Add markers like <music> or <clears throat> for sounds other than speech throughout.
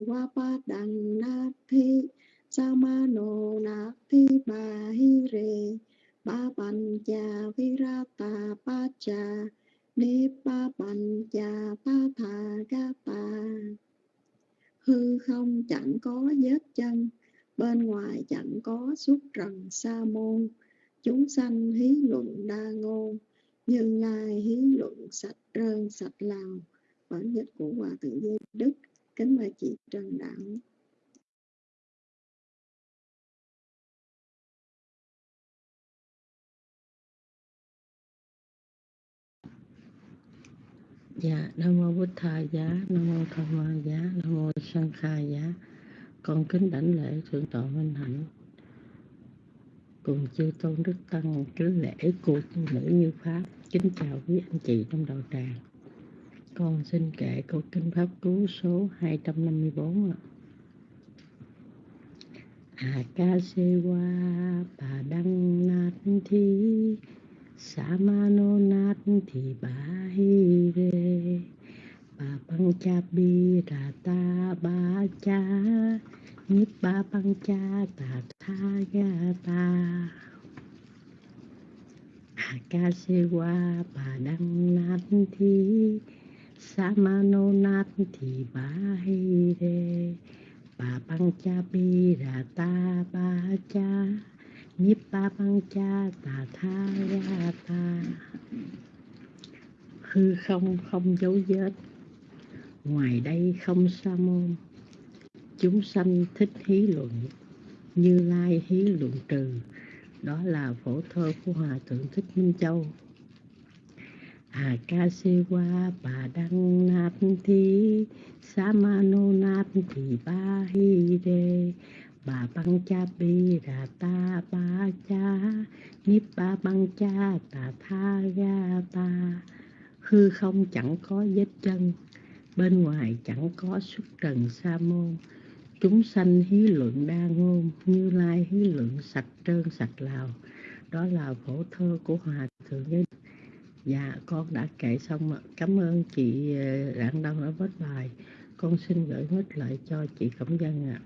Wapa đằng na thi Samano na thi ba hi re Ba bành cha virata ba cha Ni ba bành cha pa tha ga ta Hư không chẳng có vết chân, Bên ngoài chẳng có xuất trần sa môn. Chúng sanh hí luận đa ngôn, Như lai hí luận sạch rơn sạch lào. Bản dịch của Hòa Thượng Giới Đức Kính mời chị Trần Đạo Dạ, Nam Mô Bích Tha Giá, Nam Mô Tham Ma Giá, Nam Mô sanh Kha Giá. Con kính đảnh lễ Thượng tọa Minh Hạnh. Cùng chư Tôn Đức Tăng kính lễ cô tu nữ như Pháp. Kính chào quý anh chị trong đạo tràng. Con xin kể câu kinh Pháp Cú số 254 ạ. Akasewa Padang Thi Samano Nat Thi Bahire Bà băng cha bi ra ta ba cha Nhíp ba băng cha ta tha ga ta Akasewa Padang Nat Thi Samano Nat Thi Bahire bà băng cha bi ra ta ba cha nhiếp ba băng cha tà tha ra ta hư không không dấu vết, ngoài đây không sa môn. Chúng sanh thích hí luận, như lai hí luận trừ, đó là phổ thơ của hòa thượng thích minh châu à ca se qua bà đăng nát thi sa ma nô nát thì ba hi đề bà băng cha bi ra ta ba cha niếp ba băng cha ta tha ga ta hư không chẳng có vết chân, bên ngoài chẳng có xuất trần sa môn. Chúng sanh hí luận đa ngôn như lai hí luận sạch trơn sạch lào. Đó là phổ thơ của hòa thượng giới dạ con đã kể xong ạ. Cảm ơn chị ờ, rạng đông đã viết bài. Con xin gửi hết lại cho chị cẩm dân ạ.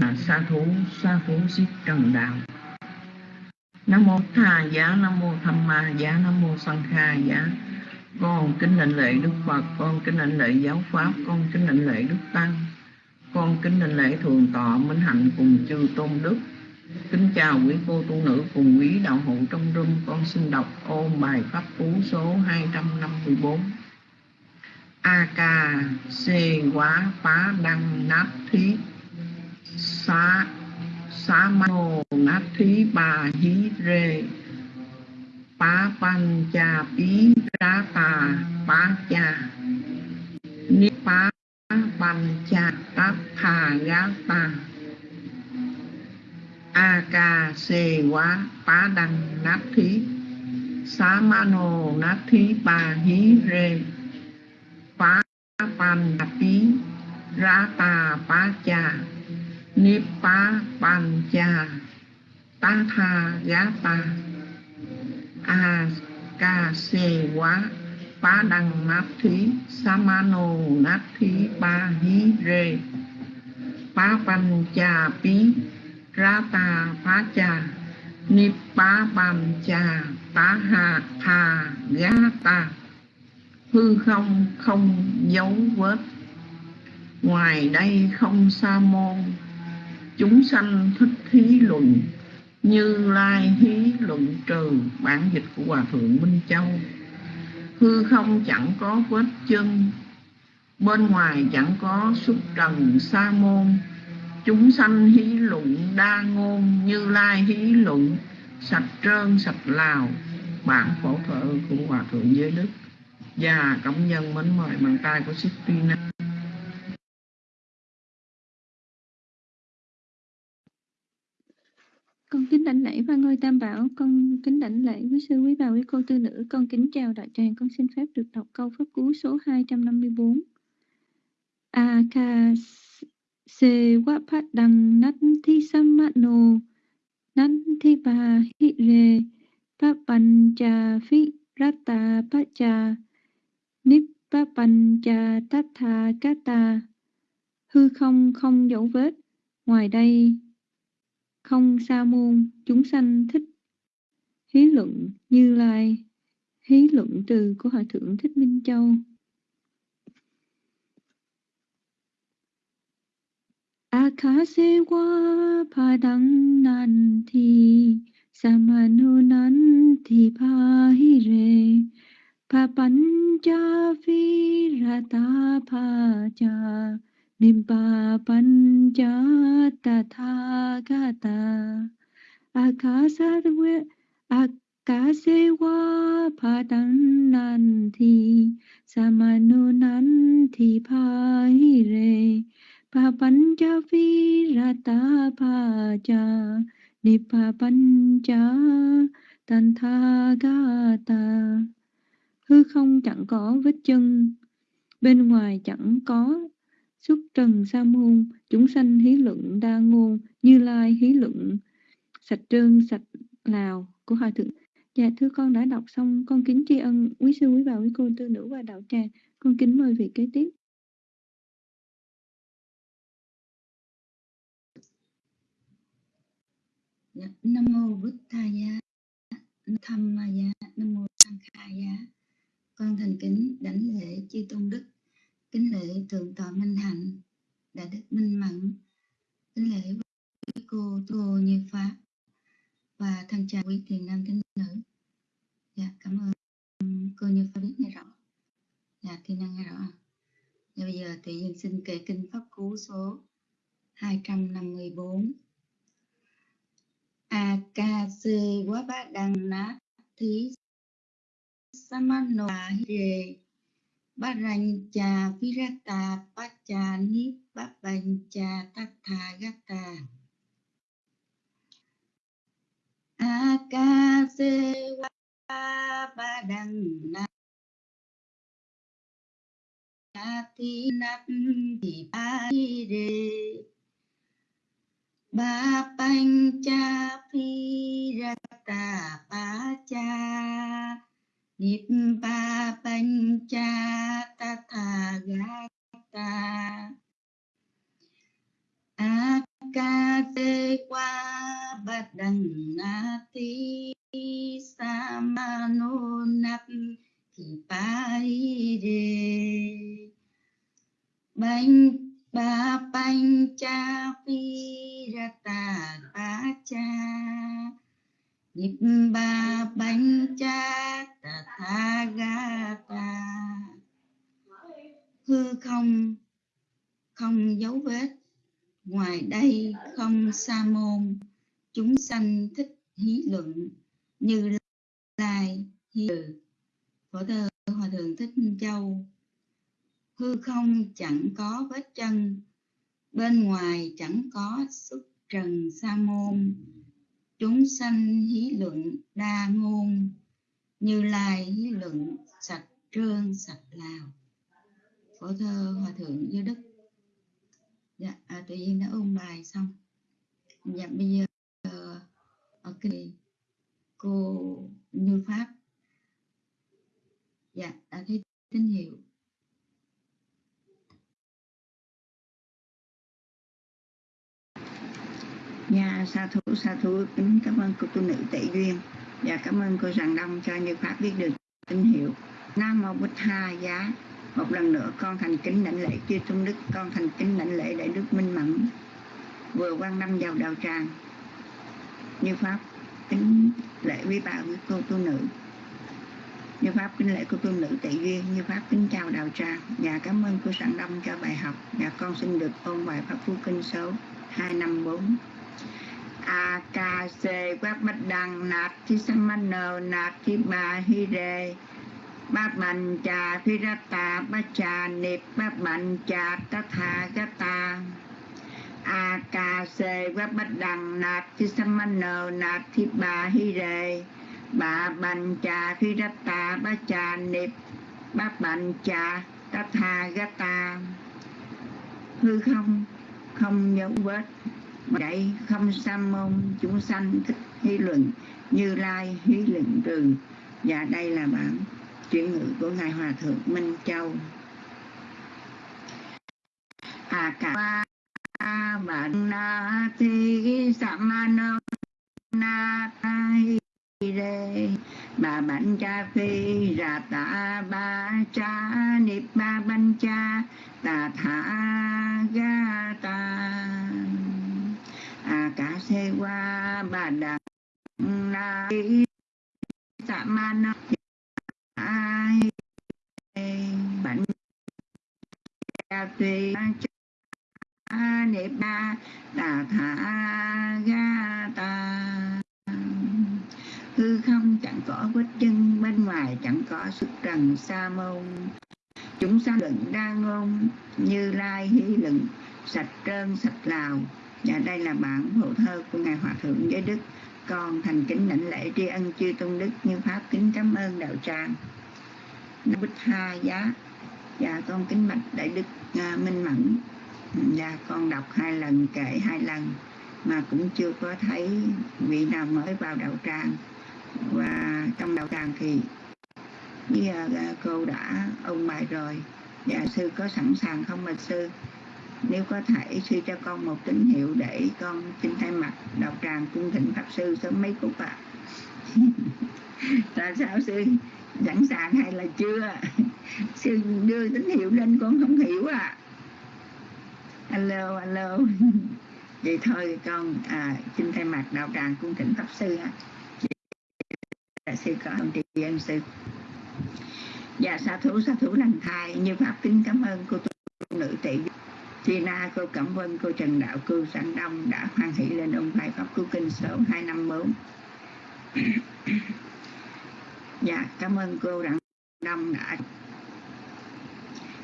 À, sa thú sa thú xích trần đạo nam mô tha giá nam mô tham ma giá nam mô sanh kha giá con kính lệnh lệ đức phật, con kính lệnh lệ giáo pháp, con kính lệnh lệ đức tăng, con kính lệnh lễ thường tọa minh hạnh cùng chư tôn đức. Kính chào quý cô tu nữ cùng quý đạo hữu trong rung, con xin đọc ôn bài pháp cú số 254 a ca xê quá phá đăng nát thí xá xá mô nát thí bà hí rê. Papancha Pirata Pacha Nipa Pancha Pa Akasewa Padang Nathi Samano Nathi Bahire Papanchapi Rata Pacha Nipa Pancha Tathagata a ca se quá phá đăng nát thí samano nát thí ba hí rê phá pan cha pí ra ta phá cha ni phá pan cha phá hà thà gá ta hư không không dấu vết, ngoài đây không sa môn. Chúng sanh thích thí luận như lai hí luận trừ, bản dịch của hòa thượng minh châu. Hư không chẳng có vết chân, bên ngoài chẳng có xuất trần sa môn. Chúng sanh hí luận đa ngôn, như lai hí luận, sạch trơn sạch lào. Bản phổ thợ của hòa thượng giới đức. Và cộng nhân mến mời bàn tay của Sistina Con kính đảnh lễ và ngôi tam bảo, con kính đảnh lễ quý sư quý bà quý cô tư nữ, con kính chào đại tràng, con xin phép được đọc câu pháp cú số 254. Aka se wapat đăng nát thi samano nắn thi bà hi re pa pancha phi rata pa cha nip pa pan kata hư không không dấu vết ngoài đây không sa môn, chúng sanh thích hí luận như lai. Hí luận từ của hòa thượng thích minh châu. Akasewa padang nanti samanu nanti pahire papancha virata pacha nimpa pancha tathagata akasawe akasewa padang samanunanti pahire. Papancha virata paja nipa pancha tanthagata hư không chẳng có vết chân, bên ngoài chẳng có xuất trần sa môn chúng sanh hí luận đa ngôn như lai hí luận. Sạch trơn sạch lào của hòa thượng. Dạ thưa con đã đọc xong con kính tri ân quý sư quý bà quý cô tư nữ và đạo tràng. Con kính mời vị kế tiếp. Dạ, Nam mô Bụt Thaya, Tham Maya, Nam mô Sankhaya. Con thành kính đảnh lễ chư tôn đức, kính lễ thượng tọa minh hạnh, đại đức minh mẫn, kính lễ với cô Tô như pháp và thân chào quý thiền nam tín nữ. Dạ, cảm ơn cô như pháp biết nghe rõ. Dạ, thiên năng nghe rõ. Dạ, bây giờ tự nhiên xin kể kinh pháp cú số 254 akase wabadana thí samano hire barancha virata pacha nibbabbancha tathagata akase wabadana thi nat thì ba đề ba banh cha phi ra ba cha banh cha ta tha ga ta. A ca tê qua ba đằng a ti sa ma no nap thì ba đề banh ba banh cha phi ra ba bánh cha ta tha ga ta. Hư không không dấu vết, ngoài đây không sa môn. Chúng sanh thích hí luận, như lai hí từ. Phổ thơ hòa thượng thích minh châu, hư không chẳng có vết chân, bên ngoài chẳng có xuất trần sa môn chúng sanh hí luận đa ngôn như lai hí luận sạch trơn sạch lào. Phổ thơ hòa thượng như đức. Dạ à, tự nhiên đã ôn bài xong. Dạ bây giờ ờ, ở kỳ cô như pháp. Dạ đã thấy tín hiệu. Nhà sa thú, sa thú, kính cảm ơn cô tu nữ tệ duyên và cảm ơn cô Rằng Đông cho Như Pháp biết được tín hiệu. Nam Mô Bích Tha Giá. Một lần nữa con thành kính lãnh lễ chư tôn đức, con thành kính lãnh lễ đại đức Minh Mẫn. Vừa quan năm vào đạo tràng. Như Pháp kính lễ quý bà quý cô tu nữ. Như Pháp kính lễ cô tu nữ tệ duyên, Như Pháp kính chào đạo tràng và cảm ơn cô sẵn Đông cho bài học. Và con xin được ôn bài Pháp Phú Kinh số A ca se quát bách đăng nạp thi samano nạp thi bà hi đề ba mạnh trà phi ra tà ba trà niệm ba mạnh trà tất tha gá ta A ca se quát bách đăng nạp thi samano nạp thi bà hi đề ba bành trà phi ra tà ba trà niệm ba mạnh trà tất tha gá ta hư không không dấu vết vậy không sam môn, chúng sanh thích hy luận, như lai hí luận trừ. Và đây là bản chuyển ngữ của ngài hòa thượng minh châu. À cả bạn na thi samano na thai re bà bánh cha phi, ra ta ba cha nip ba bánh cha ta tha ga ta a cả se qua bà da na sa ma na ai bánh cha. Phi a nip ba ta tha ga ta hư không chẳng có vết chân, bên ngoài chẳng có sức trần sa môn chúng sanh luận đa ngôn, như lai hí luận, sạch trơn sạch lào và đây là bản hộ thơ của ngài hòa thượng giới đức. Con thành kính lãnh lễ tri ân chư tôn đức như pháp kính cảm ơn đạo tràng. Bích tha giá. Và con kính bạch đại đức uh, minh mẫn. Và con đọc hai lần kể hai lần mà cũng chưa có thấy vị nào mới vào đạo tràng. Và trong đạo tràng thì bây giờ à, cô đã ôn bài rồi. Dạ sư có sẵn sàng không mà sư? Nếu có thể sư cho con một tín hiệu để con xin thay mặt đạo tràng cung thỉnh pháp sư sớm mấy phút ạ. À. tại sao sư sẵn sàng hay là chưa? Sư đưa tín hiệu lên con không hiểu à alo alo. Vậy thôi con à, xin thay mặt đạo tràng cung thỉnh pháp sư ạ. À. sư có ông tri ân sư. Dạ sa thủ sa thủ lành thai. Như pháp kính cảm ơn cô tu nữ Chi Tina, cô Cẩm Vân, cô Trần Đạo, cô Sẵn Đông đã hoan hỷ lên ông bài Pháp Cứu Kinh số 254. <coughs> dạ, cảm ơn cô Đặng Đông đã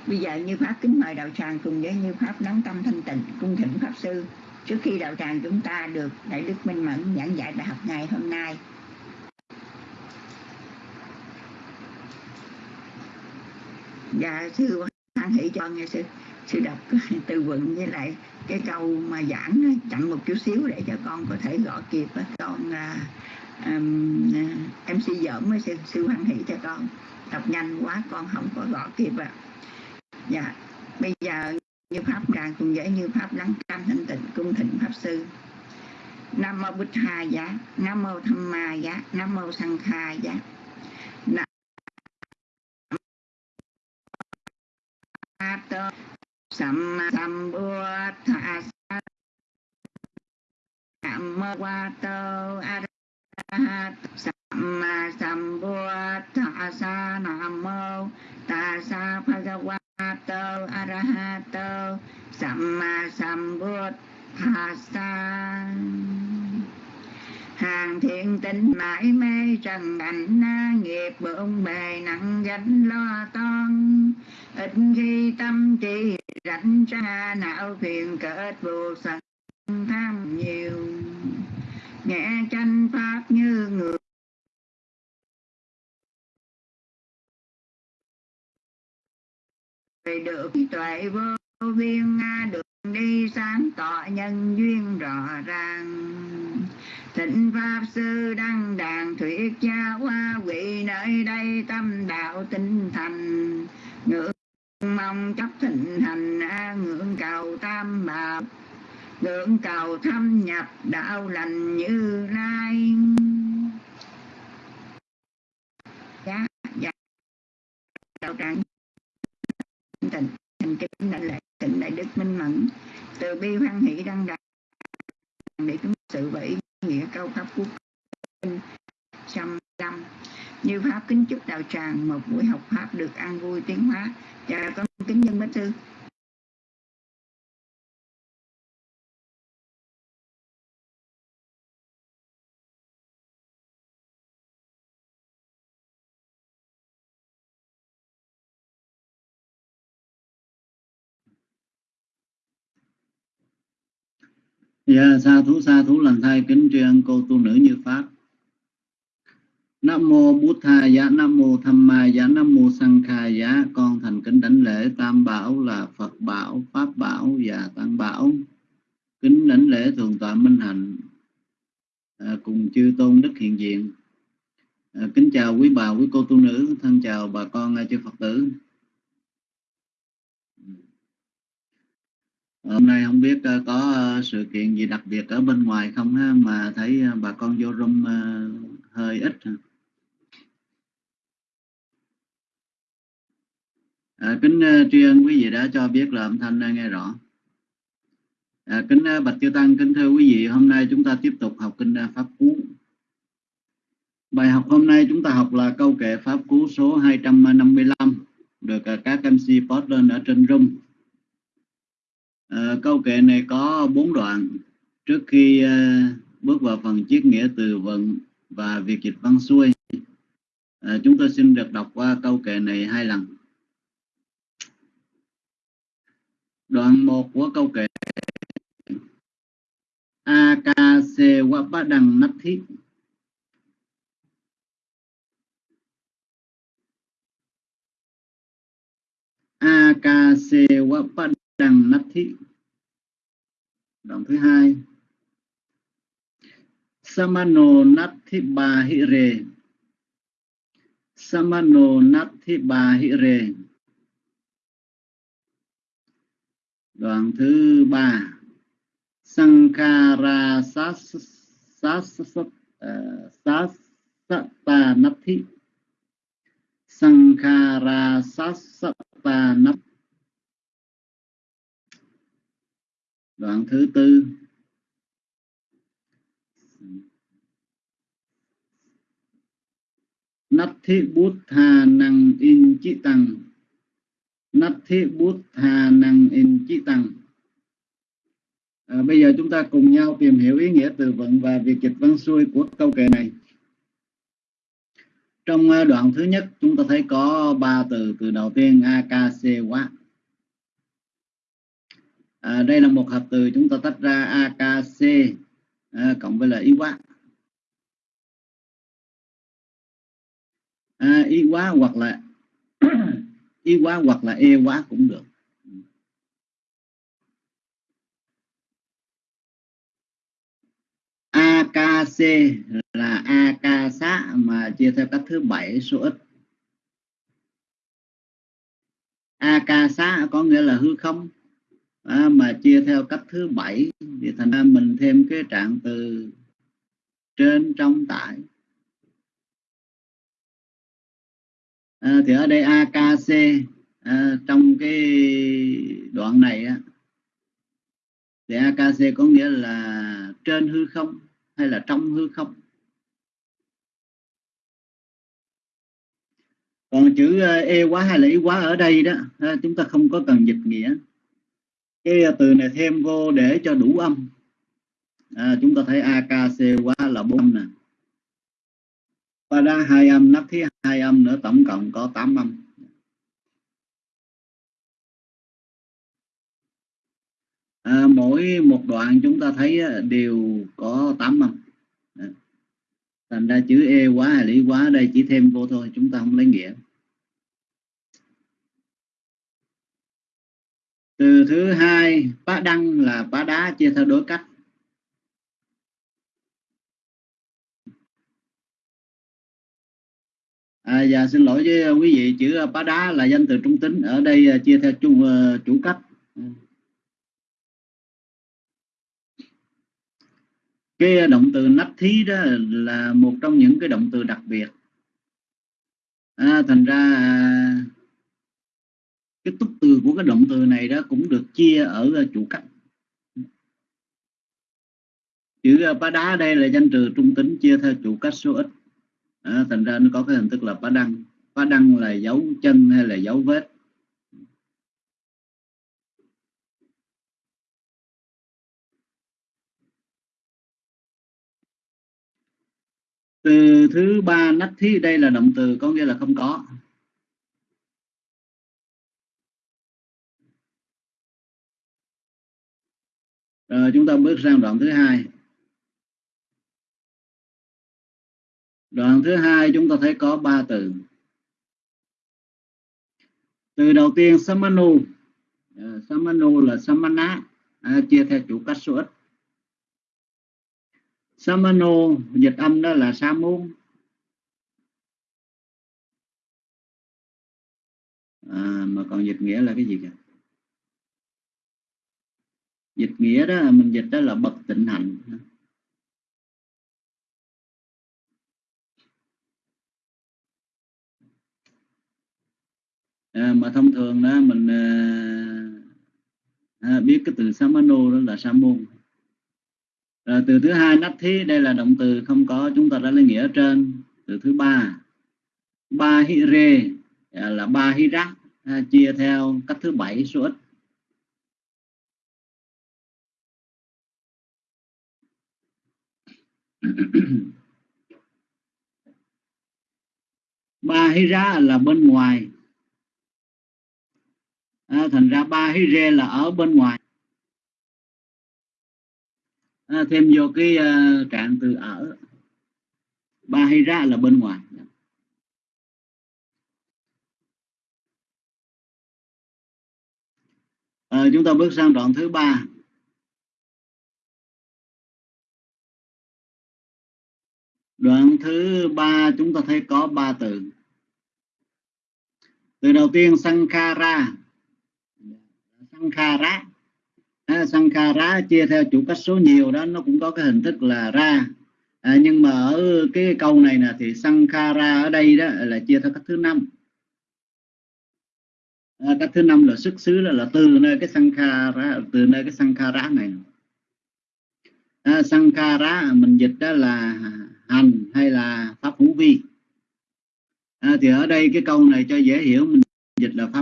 Bây giờ như Pháp kính mời đạo tràng cùng với như Pháp lắng tâm thanh tịnh cung thỉnh Pháp Sư trước khi đạo tràng chúng ta được Đại Đức Minh Mẫn giảng dạy bài học ngày hôm nay. Dạ, sư hoan hỷ cho nghe sư sư đọc từ vựng với lại cái câu mà giảng chậm một chút xíu để cho con có thể gõ kịp con à, um, em sư giỡn với sư, sư hoan hỷ cho con. Đọc nhanh quá con không có gõ kịp ạ. À. dạ bây giờ như pháp tràng cùng dễ như pháp lắng cam thanh tịnh cung thịnh pháp sư. Nam mô bích hà giá nam mô tham ma giá nam mô sang kha giá. Nam sam sam bua tha sam wa tô arahat sam sam bua tha sa nam mô ta sa bhagava tô arahato tha sambuddhasa hàng thiện tình mãi mê trần cảnh nghiệp, bộn bề nặng gánh lo toan. Ít khi tâm trí rảnh ra não phiền kết buộc sân tham nhiều. Nghe tranh pháp như người được tuệ vô viên được đi sáng tỏ nhân duyên rõ ràng thịnh pháp sư đăng đàn thuyết cha hoa vị nơi đây tâm đạo tinh thành. Ngưỡng mong chấp thịnh hành ngưỡng cầu tam bảo. Ngưỡng cầu thâm nhập đạo lành như lai. Dạ dạ. Đạo tràng tịnh thành kính đại lệ tịnh đại đức minh mẫn. Từ bi hoan hỷ đăng đạt để chúng sự vậy nghĩa câu pháp quốc trăm trăm như pháp kính chúc đạo tràng, một buổi học pháp được an vui tiến hóa Chào con kính nhân bích thư. Dạ, sa thú sa thú lần thay kính tri ân cô tu nữ như pháp. Nam mô Bụt Tha giá, Nam mô Tham Ma giá, Nam mô Sang Kha giá. Con thành kính đảnh lễ Tam Bảo là Phật Bảo, Pháp Bảo và Tăng Bảo. kính đảnh lễ thường tọa minh hạnh à, cùng chư tôn đức hiện diện à, kính chào quý bà quý cô tu nữ thân chào bà con chư phật tử hôm nay không biết ờ, có ờ, sự kiện gì đặc biệt ở bên ngoài không ha? Mà thấy ờ, bà con vô room hơi ít à, kính tri ân quý vị đã cho biết là âm thanh nghe rõ. À, kính bạch chư tăng kính thưa quý vị hôm nay chúng ta tiếp tục học kinh pháp cú. Bài học hôm nay chúng ta học là câu kệ pháp cú số 255 được các MC post lên ở trên room. À, câu kệ này có bốn đoạn. Trước khi uh, bước vào phần chiết nghĩa từ vựng và việc dịch văn xuôi à, chúng tôi xin được đọc qua câu kệ này hai lần. Đoạn một của câu kệ akase wapadang nathi đăng wapadang thị đoạn thứ hai. Samano nathi bahire samano nathi bahire đoạn thứ ba. Sankara à, sas sas sasata nathi sankhara sasata nathi đoạn thứ tư. Nát thế bút thà năng in chi tăng. Nát thế bút thà năng in chi tăng. À, Bây giờ chúng ta cùng nhau tìm hiểu ý nghĩa từ vựng và việc dịch văn xuôi của câu kệ này. Trong à, đoạn thứ nhất chúng ta thấy có ba từ Từ đầu tiên Akasewa à, đây là một hợp từ chúng ta tách ra akc à, cộng với là y quá. À, y quá hoặc là <clears throat> y quá hoặc là e quá cũng được. AKC là AK xá mà chia theo cách thứ bảy số ít. AK xá có nghĩa là hư không? À, mà chia theo cách thứ bảy thì thành ra mình thêm cái trạng từ trên trong tại. À, thì ở đây AKC à, trong cái đoạn này á, thì AKC có nghĩa là trên hư không hay là trong hư không? Còn chữ à, e quá hay là ý quá ở đây đó à, chúng ta không có cần dịch nghĩa cái à, từ này thêm vô để cho đủ âm. À, chúng ta thấy akc quá là bốn âm nè. Và ra hai âm nắp thứ hai âm nữa tổng cộng có 8 âm. À, mỗi một đoạn chúng ta thấy à, đều có 8 âm. Thành ra chữ e quá hay lý quá đây chỉ thêm vô thôi chúng ta không lấy nghĩa. Từ thứ hai bá đăng là bá đá chia theo đối cách. À, dạ xin lỗi với quý vị chữ à, bá đá là danh từ trung tính. Ở đây à, chia theo chung uh, chủ cách. Cái động từ nách thí đó là một trong những cái động từ đặc biệt. À, thành ra cái túc từ của cái động từ này đó cũng được chia ở ờ, chủ cách. Chữ ờ, bá đá đây là danh từ trung tính chia theo chủ cách số ít. À, thành ra nó có cái hình thức là bá đăng. Bá đăng là dấu chân hay là dấu vết? Từ thứ ba nách thí đây là động từ có nghĩa là không có. Rồi chúng ta bước sang đoạn thứ hai. Đoạn thứ hai chúng ta thấy có ba từ. Từ đầu tiên samanu. Uh, samanu là samana, à, chia theo chủ cách số ít. Samanu dịch âm đó là sa môn à, mà còn dịch nghĩa là cái gì kìa dịch nghĩa đó mình dịch đó là bất tịnh hạnh à, mà thông thường đó mình à, à biết cái từ samano đó là sa môn à, từ thứ hai nách thí đây là động từ không có chúng ta đã lấy nghĩa ở trên. Từ thứ ba ba hi rê à, là ba hi rác à, chia theo cách thứ bảy số ít. <coughs> ba hi là bên ngoài. À, thành ra ba hi là ở bên ngoài. À, thêm vô cái uh, trạng từ ở. Ba hi là bên ngoài. À, chúng ta bước sang đoạn thứ ba. Đoạn thứ ba chúng ta thấy có ba từ. Từ đầu tiên sankhara. Sankhara. À, sankhara chia theo chủ cách số nhiều đó nó cũng có cái hình thức là ra. À, nhưng mà ở cái câu này nè thì sankhara ở đây đó là chia theo cách thứ năm. À, cách thứ năm là xuất xứ là, là từ nơi cái sankhara từ nơi cái sankhara này. À, sankhara mình dịch đó là hành hay là pháp hữu vi. À, thì ở đây cái câu này cho dễ hiểu mình dịch là pháp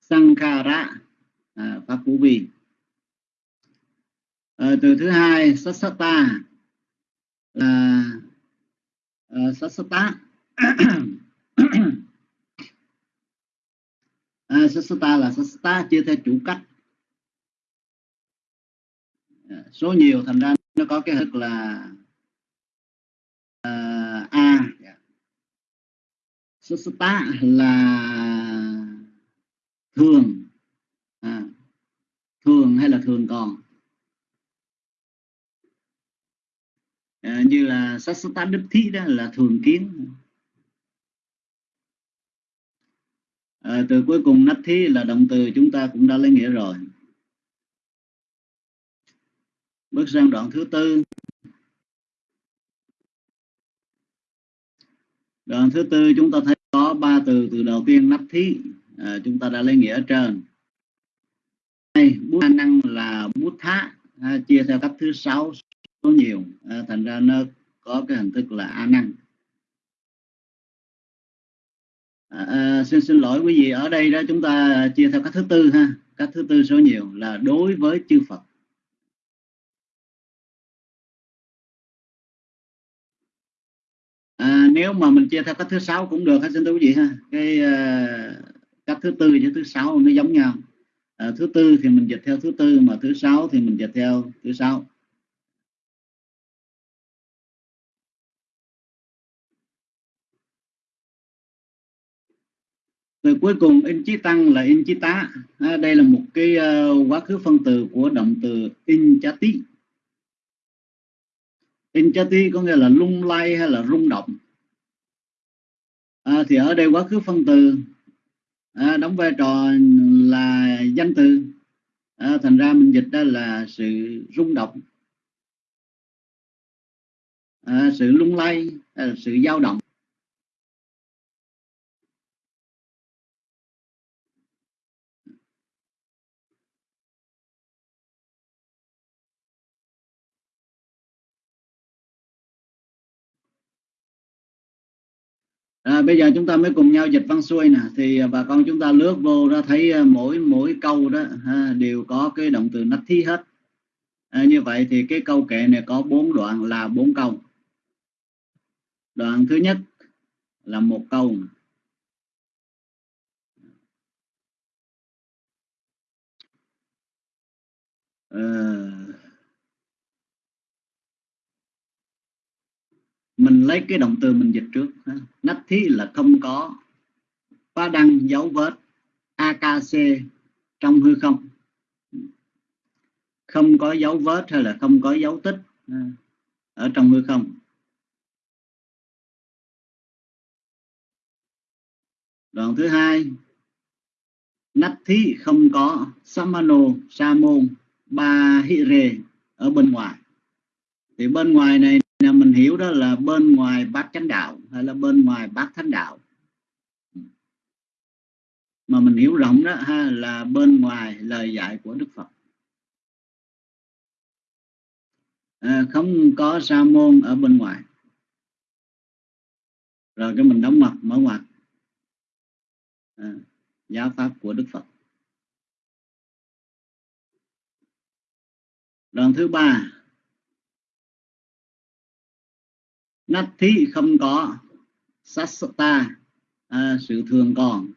sankhara à, pháp hữu vi. À, từ thứ hai sassata là ờ, <coughs> à, sassata à, sassata là sassata chia theo chủ cách. Dạ, số nhiều thành ra nó có cái thức là uh, a. Dạ. Sassata là thường. À, thường hay là thường còn? À, như là sassata đức thí đó là thường kiến. À, từ cuối cùng nắp thí là động từ chúng ta cũng đã lấy nghĩa rồi bước sang đoạn thứ tư. Đoạn thứ tư chúng ta thấy có ba từ từ đầu tiên nắp thí. À, chúng ta đã lấy nghĩa ở trên. Đây bút năng là bút thá. À, chia theo cách thứ sáu số nhiều. À, thành ra nó có cái hình thức là a năng. À, à, xin xin lỗi quý vị ở đây đó chúng ta chia theo cách thứ tư ha. Cách thứ tư số nhiều là đối với chư Phật. À, nếu mà mình chia theo cách thứ sáu cũng được hết xin thưa quý vị ha. Cái uh, cách thứ tư với thứ sáu nó giống nhau. À, thứ tư thì mình dịch theo thứ tư mà thứ sáu thì mình dịch theo thứ sáu. Rồi cuối cùng in chí tăng là in chí tá. À, đây là một cái uh, quá khứ phân từ của động từ in chá tí Inchati có nghĩa là lung lay hay là rung động. À, thì ở đây quá khứ phân từ à, đóng vai trò là danh từ. À, thành ra mình dịch đó là sự rung động. À, sự lung lay à, sự dao động. À, bây giờ chúng ta mới cùng nhau dịch văn xuôi nè. Thì à, bà con chúng ta lướt vô ra thấy à, mỗi mỗi câu đó ha, đều có cái động từ nách thí hết. À, như vậy thì cái câu kệ này có bốn đoạn là bốn câu. Đoạn thứ nhất là một câu. À, mình lấy cái động từ mình dịch trước nách thí là không có. Phá đăng, dấu vết akc trong hư không. Không có dấu vết hay là không có dấu tích ở trong hư không. Đoạn thứ hai nách thí không có. Samano, sa môn, ba hi rê ở bên ngoài. Thì bên ngoài này mình hiểu đó là bên ngoài bát chánh đạo hay là bên ngoài bát thánh đạo. Mà mình hiểu rộng đó ha là bên ngoài lời dạy của đức phật. À, không có sa môn ở bên ngoài. Rồi cái mình đóng mặt mở ngoặt à, giáo pháp của đức phật. Đoạn thứ ba nát thí không có sasata à, sự thường còn.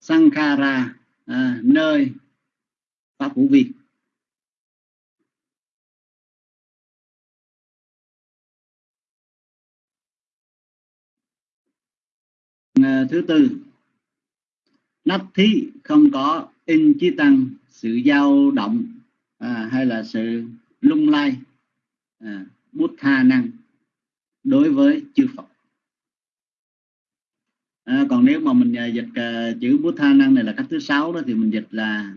Sankhara à, nơi pháp vũ vi à, thứ tư nát thí không có in chí tăng sự dao động à, hay là sự lung lay à, bút tha năng đối với chư Phật. À, còn nếu mà mình à, dịch uh, chữ bút tha năng này là cách thứ sáu đó thì mình dịch là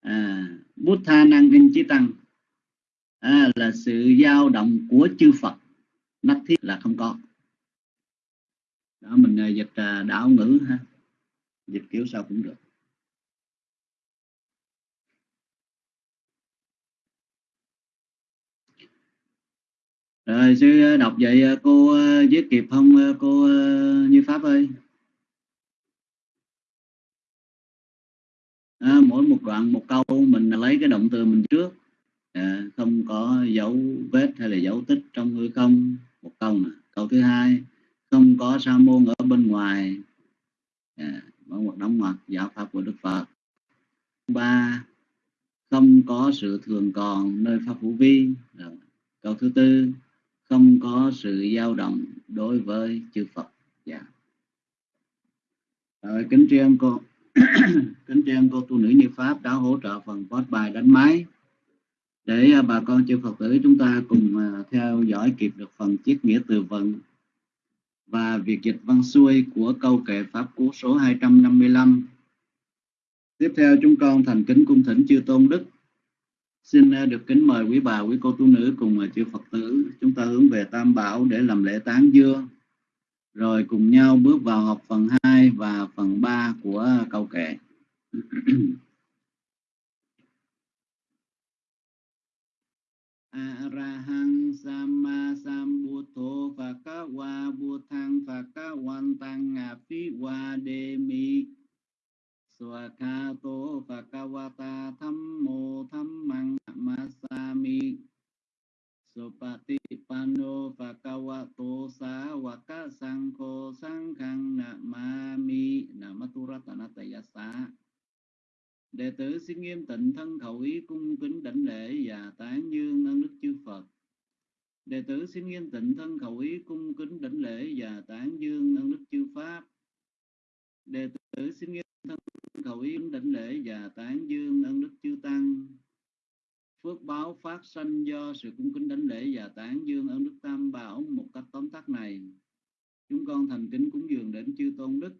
à, bút tha năng in chí tăng. À, là sự dao động của chư Phật. Nát thiết là không có. Đó mình uh, dịch uh, đảo ngữ ha. Dịch kiểu sao cũng được. Rồi sư ờ, đọc vậy ờ, cô viết kịp không cô như pháp ơi? À, mỗi một đoạn một câu mình lấy cái động từ mình trước. À, không có dấu vết hay là dấu tích trong hư không một câu nè. Câu thứ hai không có sa môn ở bên ngoài. À, mở một đóng mặt giáo pháp của đức phật. Ba không có sự thường còn nơi pháp hữu vi. À, câu thứ tư không có sự dao động đối với chư Phật. Dạ. Rồi, kính tri ân cô. <clears throat> Kính tri ân cô tu nữ như pháp đã hỗ trợ phần post bài đánh máy để à, bà con chư Phật tử chúng ta cùng à, theo dõi kịp được phần chiết nghĩa từ vựng và việc dịch văn xuôi của câu kệ pháp cú số 255 tiếp theo, chúng con thành kính cung thỉnh chư tôn đức. Xin à, được kính mời quý bà, quý cô tu nữ cùng chư Phật tử. Chúng ta hướng về Tam Bảo để làm lễ tán dương. Rồi cùng nhau bước vào học phần 2 và phần 3 của câu kệ. <clears throat> Arahang Sama Sambuddho Phakawa Buddhang Phakawantang Apiwa Demi Swakato Bhagavata Thammo Thammang Namasami Supatipanno Bhagavato Sawaka Sangho Sanghang Namami Namaturattanatayasa Đệ tử xin nghiêm tịnh thân khẩu ý cung kính đảnh lễ và tán dương ân đức chư Phật. Đệ tử xin nghiêm tịnh thân khẩu ý cung kính đảnh lễ và tán dương ân đức chư Pháp. Đệ tử xin nghiêm thân cầu yến đảnh lễ và tán dương ân đức chư tăng. Phước báo phát sanh do sự cung kính đảnh lễ và tán dương ơn đức tam bảo một cách tóm tắt này. Chúng con thành kính cúng dường đến chư tôn đức.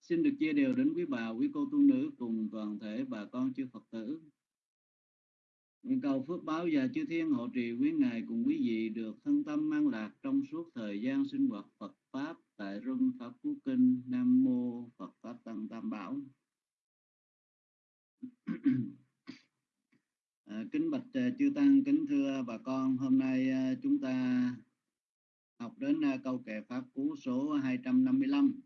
Xin được chia đều đến quý bà, quý cô tu nữ cùng toàn thể bà con chư phật tử. Nguyện cầu phước báo và chư thiên hộ trì quý ngài cùng quý vị được thân tâm mang lạc trong suốt thời gian sinh hoạt phật pháp tại rung pháp cú kinh nam mô phật pháp tăng tam bảo. À, kính bạch à, chư tăng kính thưa bà con hôm nay à, chúng ta học đến à, câu kệ pháp cú số 255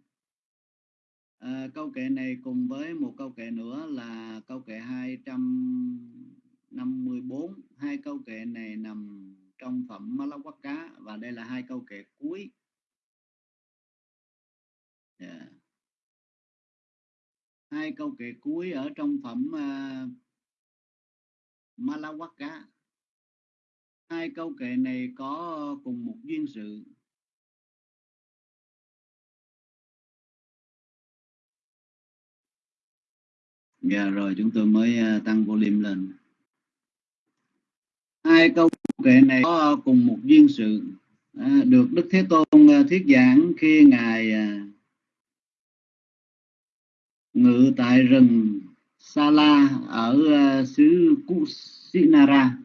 à, câu kệ này cùng với một câu kệ nữa là câu kệ 254 hai câu kệ này nằm trong phẩm Malawaka và đây là hai câu kệ cuối yeah. Hai câu kệ cuối ở trong phẩm uh, Malawaka. Hai câu kệ này có cùng một duyên sự. Dạ rồi chúng tôi mới ờ, tăng volume lên. Hai câu kệ này có cùng một duyên sự ờ, được đức thế tôn thuyết giảng khi ngài ngự tại rừng Sala ở uh, xứ Kusinara.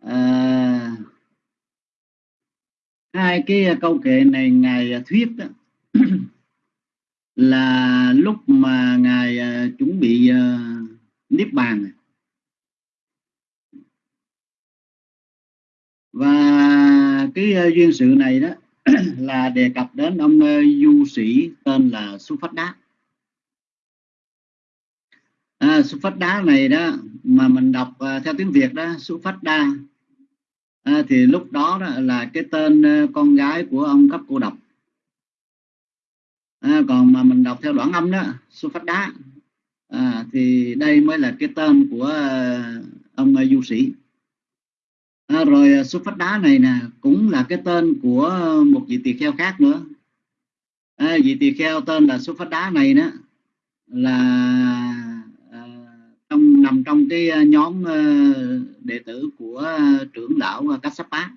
À, hai cái câu kệ này ngài ờ, thuyết đó, <clears throat> là lúc mà ngài uh, chuẩn bị uh, niết bàn. Và cái uh, duyên sự này đó <clears throat> là đề cập đến ông du sĩ tên là Su Phát Đá. À, Su Phát Đá này đó mà mình đọc uh, theo tiếng Việt đó Su Phát Đa. À, thì lúc đó, đó là cái tên uh, con gái của ông cấp cô độc. À, còn mà mình đọc theo đoạn âm đó Su Phát Đá. À, thì đây mới là cái tên của uh, ông uh, du sĩ à, rồi à, xuất phát đá này nè cũng là cái tên của một vị tỳ kheo khác nữa. À, vị tỳ kheo tên là xuất phát đá này đó là à, trong nằm trong cái à, nhóm à, đệ tử của trưởng lão Kassapa.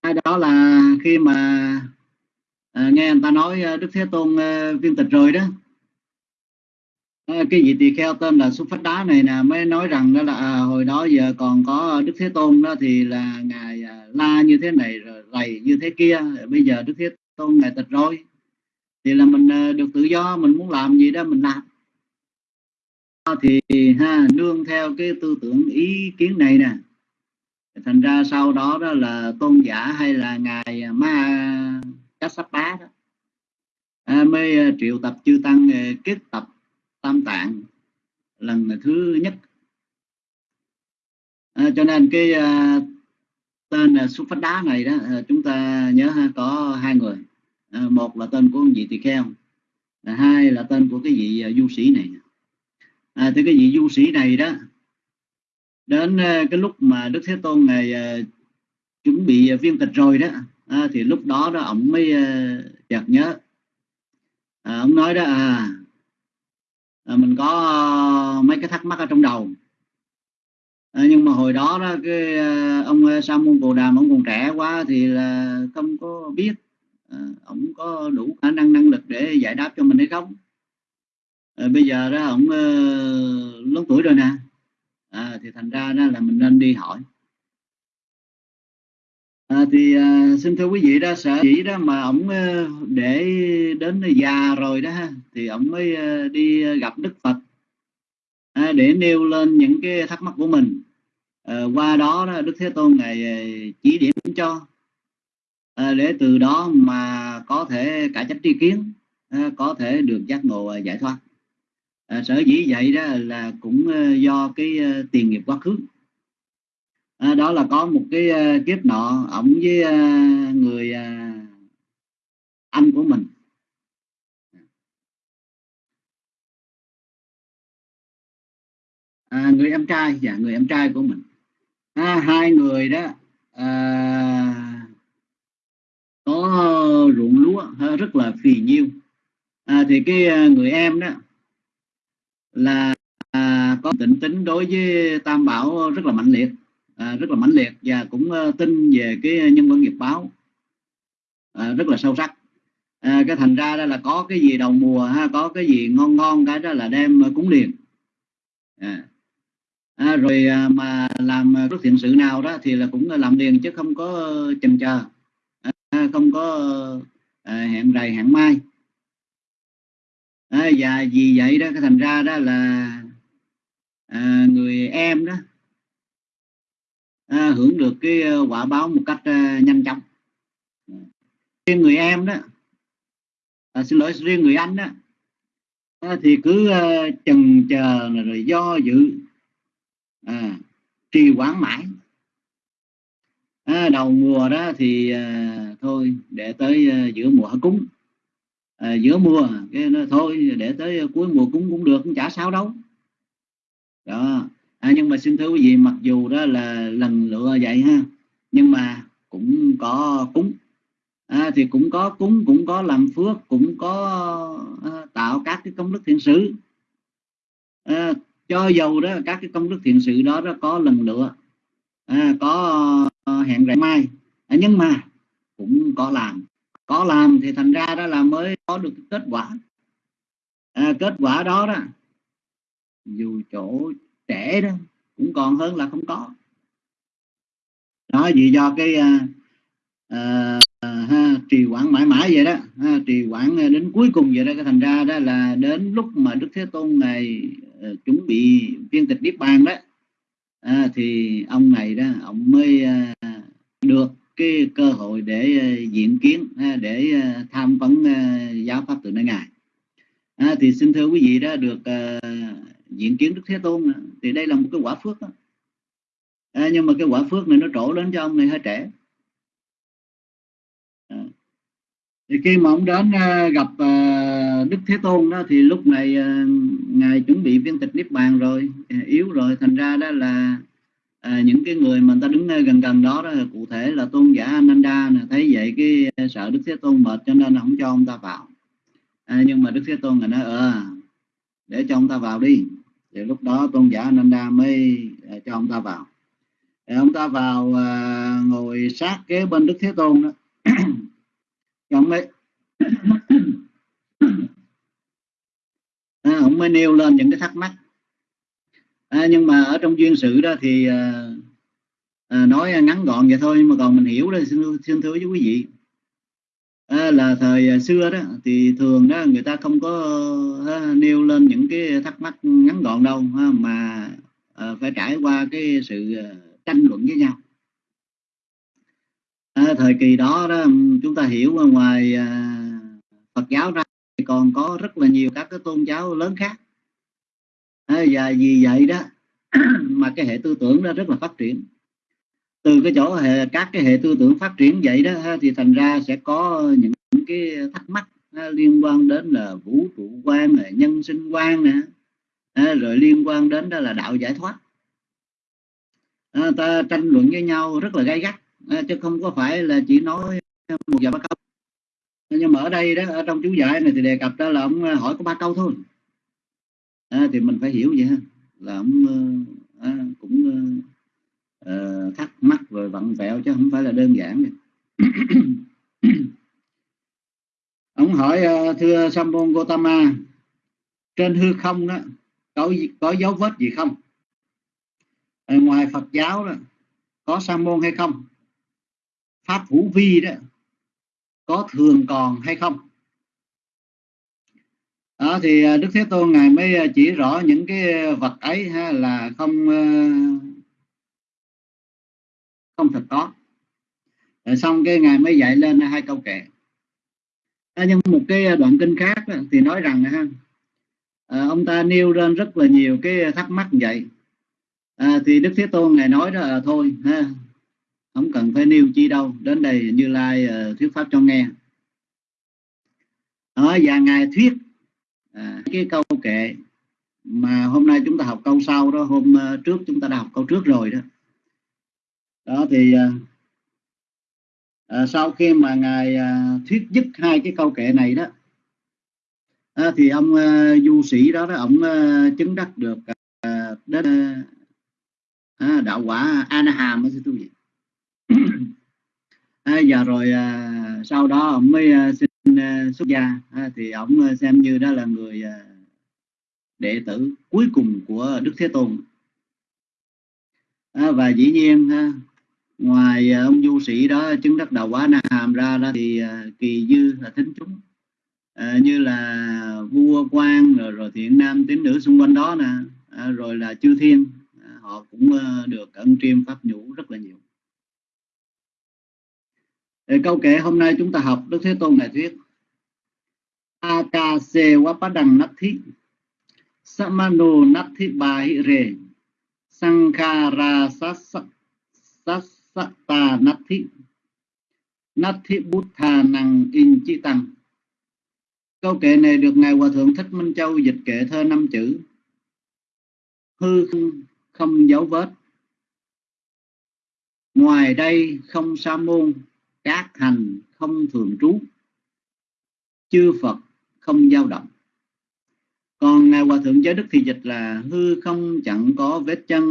À, đó là khi mà à, nghe người ta nói Đức Thế Tôn viên tịch rồi đó. Ờ, cái vị tỳ kheo tên là xuất phát đá này nè mới nói rằng đó là à, hồi đó giờ còn có đức thế tôn đó thì là ngài à, la như thế này rồi lầy như thế kia bây giờ đức thế tôn ngài tịch rồi. Thì là mình à, được tự do mình muốn làm gì đó mình làm. Ờ, thì ha nương theo cái tư tưởng ý kiến này nè. Thành ra sau đó đó là tôn giả hay là ngài à, ma Kassapa đó à, mới à, triệu tập chư tăng à, kết tập tam tạng lần thứ nhất. À, cho nên cái à, tên uh, xuất phát đá này đó à, chúng ta nhớ ha, có hai người. À, một là tên của ông vị tỳ kheo à, hai là tên của cái vị à, du sĩ này. À, thì cái vị du sĩ này đó đến à, cái lúc mà đức thế tôn này à, chuẩn bị viên tịch rồi đó à, thì lúc đó đó ông mới à, chợt nhớ. À, ông nói đó à à, mình có ờ, mấy cái thắc mắc ở trong đầu. À, nhưng mà hồi đó đó cái ông sa môn cồ đàm ông còn trẻ quá thì là không có biết à, ông có đủ khả năng năng lực để giải đáp cho mình hay không. À, bây giờ đó ông uh, lớn tuổi rồi nè. À, thì thành ra đó là mình nên đi hỏi à, thì à, xin thưa quý vị đó sở dĩ đó mà ổng ờ, để đến già rồi đó ha thì ổng mới ờ, đi gặp đức phật à, để nêu lên những cái thắc mắc của mình. À, qua đó, đó đức thế tôn ngài chỉ điểm cho à, để từ đó mà có thể cải chấp tri kiến à, có thể được giác ngộ giải thoát. À, sở dĩ vậy đó là cũng do cái tiền nghiệp quá khứ à, đó là có một cái uh, kiếp nọ ổng với uh, người uh, anh của mình. À, người em trai dạ, người em trai của mình. À, hai người đó à, có ruộng lúa rất là phì nhiêu. À, thì cái người em đó là à, có tỉnh tính đối với tam bảo rất là mạnh liệt à, rất là mãnh liệt và cũng uh, tin về cái ờ, nhân quả nghiệp báo à, rất là sâu sắc. À, cái thành ra đó là có cái gì đầu mùa ha có cái gì ngon ngon cái đó là đem ờ, cúng liền. À. À, rồi à, mà làm phước thiện sự nào đó thì là cũng làm liền chứ không có chần chờ. À, không có à, hẹn rày hẹn mai. À, và vì vậy đó cái thành ra đó là à, người em đó à, hưởng được cái ờ, quả báo một cách à, nhanh chóng. Riêng người em đó à, xin lỗi riêng người anh đó à, thì cứ à, chần chờ rồi do dự à, trì hoãn mãi. À, đầu mùa đó thì à, thôi để tới à, giữa mùa cúng. À, giữa mùa cái nó thôi để tới cuối mùa cúng cũng được cũng chả sao đâu. Đó à, nhưng mà xin thưa quý vị mặc dù đó là lần lựa vậy ha nhưng mà cũng có cúng. À, thì cũng có cúng cũng có làm phước cũng có à, tạo các cái công đức thiện sự. À, cho dầu đó các cái công đức thiện sự đó đó có lần lựa à, có à, hẹn rạng mai. À, nhưng mà cũng có làm. Có làm thì thành ra đó là mới có được kết quả. À, kết quả đó đó dù chỗ trễ đó cũng còn hơn là không có. Đó vì do cái uh, uh, ha, trì quản mãi mãi vậy đó ha, trì quản đến cuối cùng vậy đó cái thành ra đó là đến lúc mà đức thế tôn này uh, chuẩn bị viên tịch niết bàn đó uh, thì ông này đó ông mới uh, được cái cơ hội để ờ, uh, diện kiến uh, để uh, tham vấn uh, giáo pháp từ nơi ngài. À, thì xin thưa quý vị đó được uh, diện kiến đức thế tôn thì đây là một cái quả phước đó. À, nhưng mà cái quả phước này nó trổ đến cho ông này hơi trẻ à. thì khi mà ông đến uh, gặp uh, đức thế tôn đó thì lúc này uh, ngài chuẩn bị viên tịch niết bàn rồi uh, yếu rồi thành ra đó là à, những cái người mà người ta đứng gần gần đó, đó cụ thể là tôn giả Ananda nè thấy vậy cái sợ Đức Thế Tôn mệt cho nên không cho ông ta vào à, nhưng mà Đức Thế Tôn là nói ờ để cho ông ta vào đi thì lúc đó tôn giả Ananda mới à, cho ông ta vào. Thì ông ta vào uh, ngồi sát kế bên Đức Thế Tôn đó. <coughs> Ông mới <coughs> à, ông mới nêu lên những cái thắc mắc. À, nhưng mà ở trong duyên sự đó thì à, à, nói ngắn gọn vậy thôi nhưng mà còn mình hiểu đó xin, xin thưa với quý vị à, là thời à, xưa đó thì thường đó người ta không có à, nêu lên những cái thắc mắc ngắn gọn đâu ha, mà à, phải trải qua cái sự à, tranh luận với nhau. À, thời kỳ đó đó chúng ta hiểu ngoài à, Phật giáo ra thì còn có rất là nhiều các cái tôn giáo lớn khác. À, và vì vậy đó <clears throat> mà cái hệ tư tưởng đó rất là phát triển từ cái chỗ hệ, các cái hệ tư tưởng phát triển vậy đó thì thành ra sẽ có những cái thắc mắc liên quan đến là vũ trụ quan này, nhân sinh quan nè. Rồi liên quan đến đó là đạo giải thoát. À, ta tranh luận với nhau rất là gay gắt à, chứ không có phải là chỉ nói một vài ba câu. Nhưng mà ở đây đó ở trong chú giải này thì đề cập đó là ông ờ, hỏi có ba câu thôi. À, thì mình phải hiểu vậy ha là ông à, cũng ờ, uh, thắc mắc rồi vặn vẹo chứ không phải là đơn giản <coughs> ông hỏi uh, thưa Sambon Gotama trên hư không đó có có dấu vết gì không? Ở ngoài Phật giáo đó có sa môn hay không? Pháp vũ vi đó có thường còn hay không? Đó thì Đức Thế Tôn ngài mới chỉ rõ những cái vật ấy ha, là không không thật có rồi xong cái ngài mới dạy lên hai câu kệ. À, nhưng một cái đoạn kinh khác thì nói rằng ha à, ông ta nêu lên rất là nhiều cái thắc mắc vậy. À, thì Đức Thế Tôn ngài nói đó là thôi ha không cần phải nêu chi đâu đến đây Như Lai uh, thuyết pháp cho nghe. Ở và ngài thuyết à, cái câu kệ mà hôm nay chúng ta học câu sau đó hôm uh, trước chúng ta đã học câu trước rồi đó đó thì à, à, sau khi mà ngài à, thuyết dứt hai cái câu kệ này đó à, thì ông à, du sĩ đó đó ông à, chứng đắc được à, đến à, đạo quả anaham hàm tôi vậy à, giờ rồi à, sau đó ông mới à, xin à, xuất gia. À, thì ông à, xem như đó là người à, đệ tử cuối cùng của Đức Thế Tôn. À, và dĩ nhiên à, ngoài à, ông du sĩ đó chứng đắc đầu quá na hàm ra đó thì à, kỳ dư là thính chúng. À, như là vua quan rồi, rồi thiện nam tín nữ xung quanh đó nè à, rồi là chư thiên. À, họ cũng à, được ân triêm pháp nhũ rất là nhiều. Để câu kể hôm nay chúng ta học Đức Thế Tôn đại thuyết. Akase wapadang nathi Samano nathi bahire Sankhara satta nathi natthi buddha năng in chi tăng. Câu kệ này được Ngài Hòa Thượng Thích Minh Châu dịch kệ thơ năm chữ. Hư không, không dấu vết. Ngoài đây không sa môn các hành không thường trú. Chư phật không dao động. Còn ngài hòa thượng giới đức thì dịch là hư không chẳng có vết chân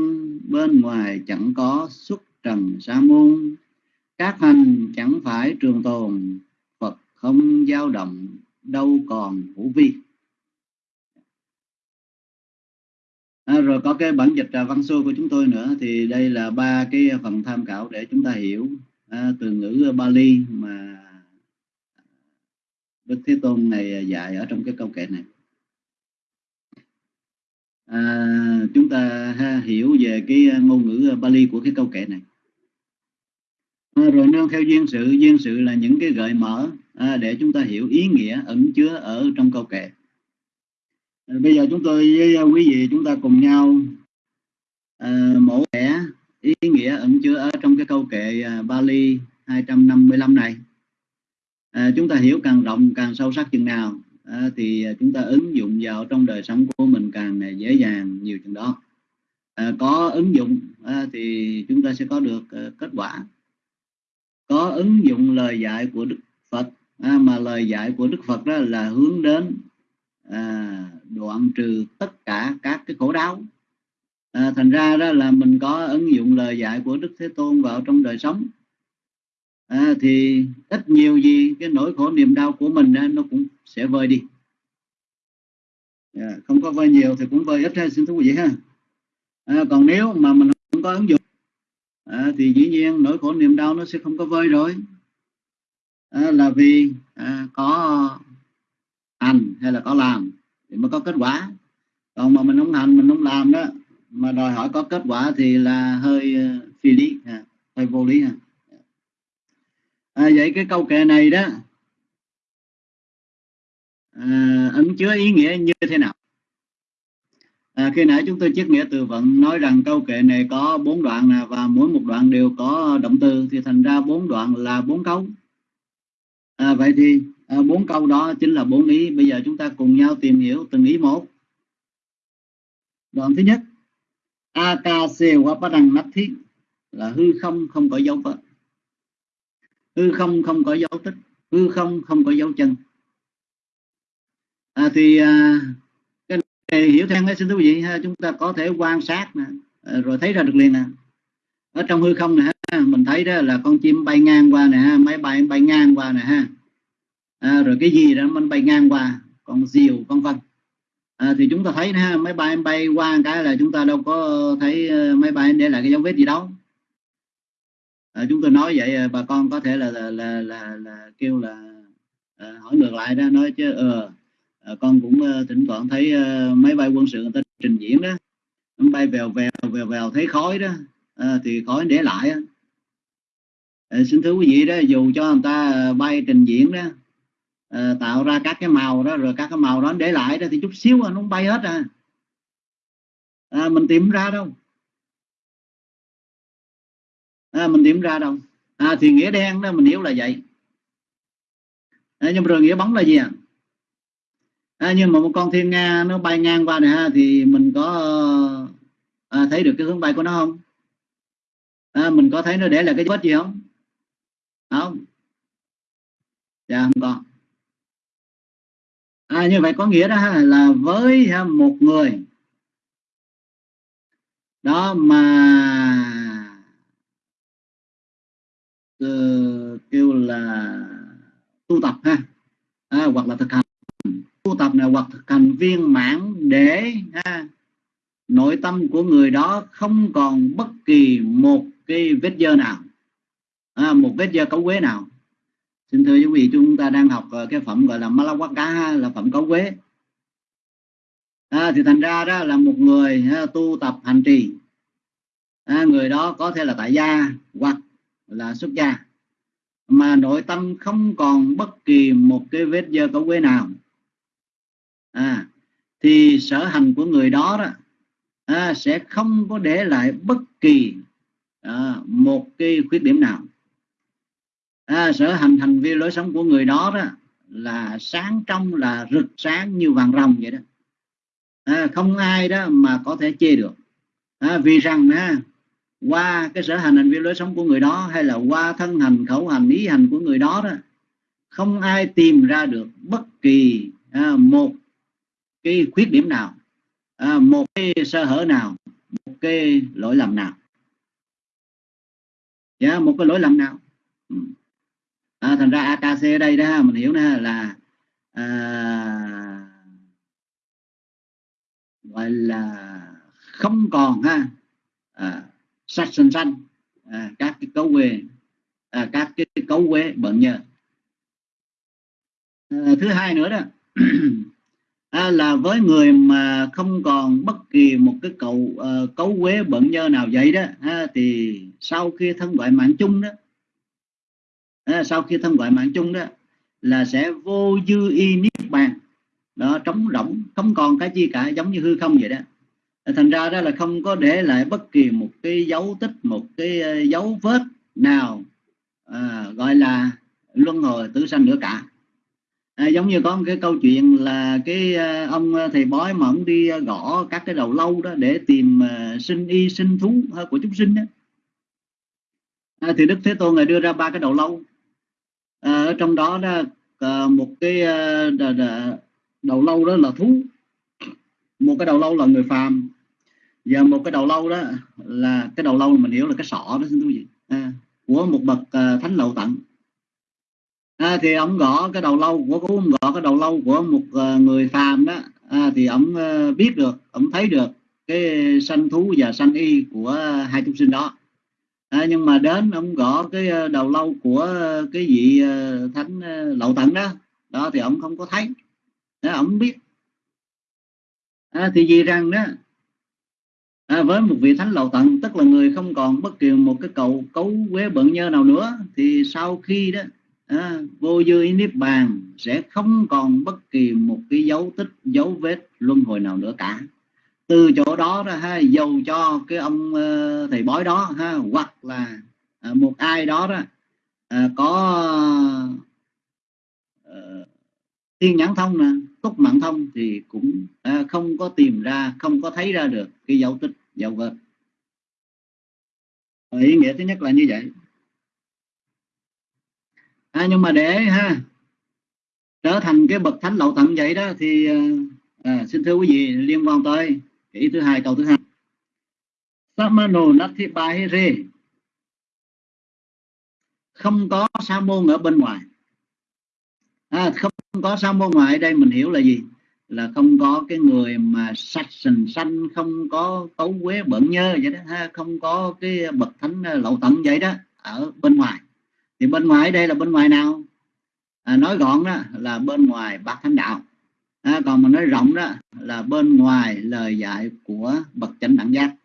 bên ngoài chẳng có xuất trần sa môn. Các hành chẳng phải trường tồn phật không dao động đâu còn hữu vi. À, rồi có cái bản dịch à, văn xuôi của chúng tôi nữa thì đây là ba cái phần tham khảo để chúng ta hiểu à, từ ngữ Bali mà Đức Thế Tôn này dạy ở trong cái câu kệ này. À, chúng ta ha, hiểu về cái ngôn ngữ Bali của cái câu kệ này à, rồi nương theo duyên sự duyên sự là những cái gợi mở à, để chúng ta hiểu ý nghĩa ẩn chứa ở trong câu kệ. À, bây giờ chúng tôi với à, quý vị chúng ta cùng nhau à, mổ vẽ ý nghĩa ẩn chứa ở trong cái câu kệ à, Bali 255 này. À, chúng ta hiểu càng rộng càng sâu sắc chừng nào à, thì chúng ta ứng dụng vào trong đời sống của mình càng à, dễ dàng nhiều chừng đó. À, có ứng dụng à, thì chúng ta sẽ có được à, kết quả ứng dụng lời dạy của Đức Phật. À, mà lời dạy của Đức Phật đó là hướng đến à, đoạn trừ tất cả các cái khổ đau. À, thành ra đó là mình có ứng dụng lời dạy của Đức Thế Tôn vào trong đời sống. À, thì ít nhiều gì cái nỗi khổ niềm đau của mình đó, nó cũng sẽ vơi đi. À, không có vơi nhiều thì cũng vơi ít ha xin thú vị ha. À, còn nếu mà mình không có ứng dụng à, thì dĩ nhiên nỗi khổ niềm đau nó sẽ không có vơi rồi. À, là vì à, có hành hay là có làm thì mới có kết quả. Còn mà mình không hành mình không làm đó mà đòi hỏi có kết quả thì là hơi à, phi lý à, hơi vô lý à. à, vậy cái câu kệ này đó à, ẩn chứa ý nghĩa như thế nào? À, khi nãy chúng tôi chiết nghĩa từ vựng nói rằng câu kệ này có bốn đoạn nè và mỗi một đoạn đều có động từ thì thành ra bốn đoạn là bốn câu. À, vậy thì à, bốn câu đó chính là bốn ý. Bây giờ chúng ta cùng nhau tìm hiểu từng ý một. Đoạn thứ nhất akase wapadang thiết là hư không không có dấu vết. Hư không không có dấu tích hư không không có dấu chân. À, thì à, hiểu theo cái xin thú vị ha, chúng ta có thể quan sát nè, ờ, rồi thấy ra được liền nè. Ở trong hư không này mình thấy đó là con chim bay ngang qua nè ha máy bay bay ngang qua nè ha. À, rồi cái gì đó mình bay ngang qua con diều con vân. À, thì chúng ta thấy ha máy bay bay qua cái là chúng ta đâu có thấy ờ, máy bay để lại cái dấu vết gì đâu. À, chúng tôi nói vậy ờ, bà con có thể là là là, là, là kêu là à, hỏi ngược lại đó nói chứ ờ à, con cũng uh, thỉnh thoảng thấy uh, máy bay quân sự người ta trình diễn đó. Nó bay vèo vèo vèo vèo thấy khói đó. À, thì khói để lại á. À, xin thưa quý vị đó dù cho người ta bay trình diễn đó à, tạo ra các cái màu đó rồi các cái màu đó để lại đó thì chút xíu à, nó bay hết à, à mình tìm ra đâu. À, mình tìm ra đâu. À, thì nghĩa đen đó mình hiểu là vậy. À, nhưng rồi nghĩa bóng là gì à? À nhưng mà một con thiên nga nó bay ngang qua này ha thì mình có ờ, à, thấy được cái hướng bay của nó không? À, mình có thấy nó để là cái vết gì không? Không. Dạ không có. À, như vậy có nghĩa đó ha, là với ha, một người đó mà uh, kêu là tu tập ha à, hoặc là thực hành tu tập này hoặc thực hành viên mãn để ha, nội tâm của người đó không còn bất kỳ một cái vết dơ nào. À, một vết dơ cấu quế nào. Xin thưa quý vị chúng ta đang học ờ, cái phẩm gọi là Malawaka là phẩm cấu quế. À, thì thành ra đó là một người ha, tu tập hành trì. À, người đó có thể là tại gia hoặc là xuất gia. Mà nội tâm không còn bất kỳ một cái vết dơ cấu quế nào à, thì sở hành của người đó đó à, sẽ không có để lại bất kỳ à, một cái khuyết điểm nào. À, sở hành hành vi lối sống của người đó đó là sáng trong là rực sáng như vàng rồng vậy đó. À, không ai đó mà có thể chê được. À, vì rằng à, qua cái sở hành hành vi lối sống của người đó hay là qua thân hành khẩu hành ý hành của người đó đó không ai tìm ra được bất kỳ à, một cái khuyết điểm nào à, một cái sơ hở nào một cái lỗi lầm nào? Yeah, dạ, một cái lỗi lầm nào? Ừ. À, thành ra AKC ở đây đó mình hiểu nè là à, gọi là không còn ha à, sạch xanh xanh à, các cái cấu quê à, các cái cấu quế bệnh nhờ. À, thứ hai nữa đó <clears throat> à, là với người mà không còn bất kỳ một cái cầu uh, ờ, cấu quế bận nhơ nào vậy đó à, thì sau khi thân gọi mạng chung đó à, sau khi thân gọi mạng chung đó là sẽ vô dư y niết bàn đó trống rỗng không còn cái gì cả giống như hư không vậy đó. Thành ra đó là không có để lại bất kỳ một cái dấu tích một cái ờ, dấu vết nào à, gọi là luân hồi tử sanh nữa cả à, giống như có một cái câu chuyện là cái à, ông à, thầy bói mà ông đi à, gõ các cái đầu lâu đó để tìm uh, sinh y sinh thú của chúng sinh đó à, thì đức thế tôn ngài đưa ra ba cái đầu lâu. À, ở trong đó đó à, một cái uh, đầu lâu đó là thú một cái đầu lâu là người phàm và một cái đầu lâu đó là cái đầu lâu mình hiểu là cái sọ đó xin thú vị. À, của một bậc à, thánh lậu tận à, thì ông gõ cái đầu lâu của ông gõ cái đầu lâu của một uh, người phàm đó. À, thì ông uh, ờ, biết được ông thấy được cái sanh thú và sanh y của hai chúng sinh đó. À, nhưng mà đến ông gõ cái ờ, đầu lâu của cái vị uh, thánh uh, lậu tận đó đó thì ông không có thấy. Đó, ông biết. À, thì vì rằng đó à, với một vị thánh lậu tận tức là người không còn bất kỳ một cái cầu cấu quế bận nhơ nào nữa thì sau khi đó à, vô dư niết bàn sẽ không còn bất kỳ một cái dấu tích dấu vết luân hồi nào nữa cả. Từ chỗ đó ra ha dầu cho cái ông uh, thầy bói đó ha hoặc là uh, một ai đó đó uh, có uh, thiên nhãn thông nè túc mạng thông thì cũng không có tìm ra không có thấy ra được cái dấu tích dấu vết. Ý nghĩa thứ nhất là như vậy à, nhưng mà để ha trở thành cái bậc thánh lậu tận vậy đó thì ờ, à, xin thưa quý vị liên quan tới ý thứ hai câu thứ hai. Samano Nathipahire. Không có sa môn ở bên ngoài. À, không có sa môn ngoài đây mình hiểu là gì? Là không có cái người mà sạch sình xanh không có cấu quế bẩn nhơ vậy đó ha không có cái bậc thánh ờ, lậu tận vậy đó ở bên ngoài thì bên ngoài đây là bên ngoài nào? À, nói gọn đó là bên ngoài bát thánh đạo. À, còn mà nói rộng đó là bên ngoài lời dạy của bậc chánh đẳng giác.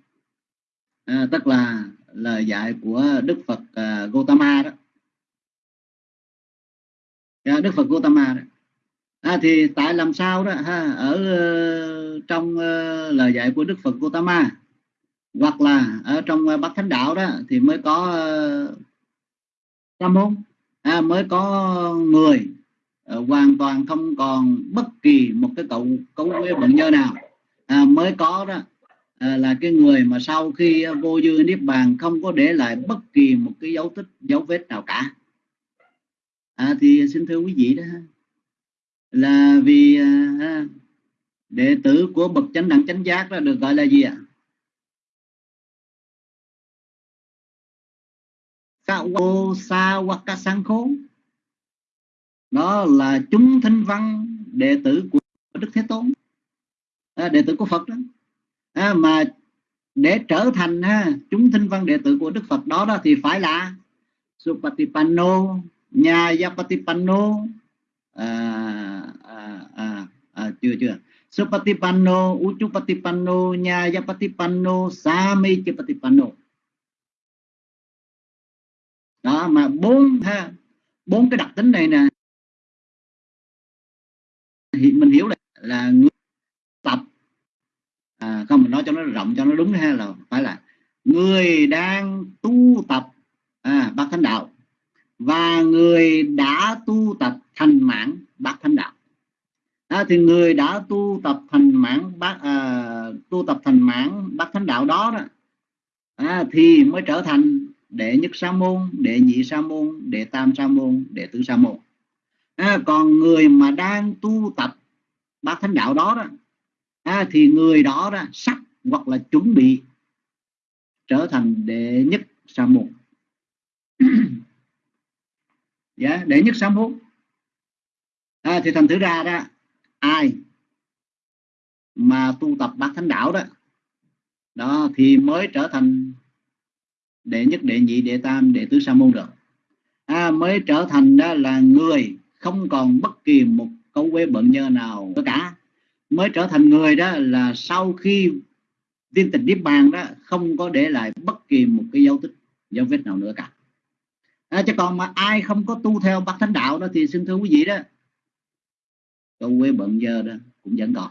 À, tức là lời dạy của đức phật uh, Gautama đó. À, đức phật Gautama đó. À, thì tại làm sao đó ha ở uh, trong uh, lời dạy của đức phật Gautama hoặc là ở trong uh, bát thánh đạo đó thì mới có uh, sa môn à, mới có người à, hoàn toàn không còn bất kỳ một cái cậu cấu với bệnh nhân nào. À, mới có đó à, là cái người mà sau khi vô dư niết bàn không có để lại bất kỳ một cái dấu tích dấu vết nào cả. À, thì xin thưa quý vị đó là vì à, à đệ tử của bậc chánh đẳng chánh giác đó được gọi là gì ạ? Kawo sa waka sang khố đó là chúng thanh văn đệ tử của đức thế tôn. À, đệ tử của phật đó. À, mà để trở thành ha, chúng thanh văn đệ tử của đức phật đó đó thì phải là supatipanno nhà yapatipanno à à, à, à, chưa chưa. Supatipanno, Uchupatipanno, Nyayapatipanno, Samechapatipanno mà bốn ha bốn cái đặc tính này nè. Thì mình hiểu là là người tập à, không mình nói cho nó rộng cho nó đúng ha là phải là người đang tu tập à, bát thánh đạo và người đã tu tập thành mãn bát thánh đạo. À, thì người đã tu tập thành mãn bát à, tu tập thành mãn bát thánh đạo đó đó à, thì mới trở thành đệ nhất sa môn đệ nhị sa môn đệ tam sa môn đệ tứ sa môn. À, còn người mà đang tu tập bát thánh đạo đó, đó à, thì người đó, đó sắp hoặc là chuẩn bị trở thành đệ nhất sa môn. <clears throat> Dạ đệ nhất sa môn. À, thì thành thử ra đó ai mà tu tập bát thánh đạo đó đó thì mới trở thành đệ nhất đệ nhị đệ tam đệ tứ sa môn được à, mới trở thành đó là người không còn bất kỳ một câu quế bận nhơ nào cả. Mới trở thành người đó là sau khi viên tịch niết bàn đó không có để lại bất kỳ một cái dấu tích dấu vết nào nữa cả. À, chứ còn mà ai không có tu theo bát thánh đạo đó thì xin thưa quý vị đó câu quế bận nhơ đó cũng vẫn còn.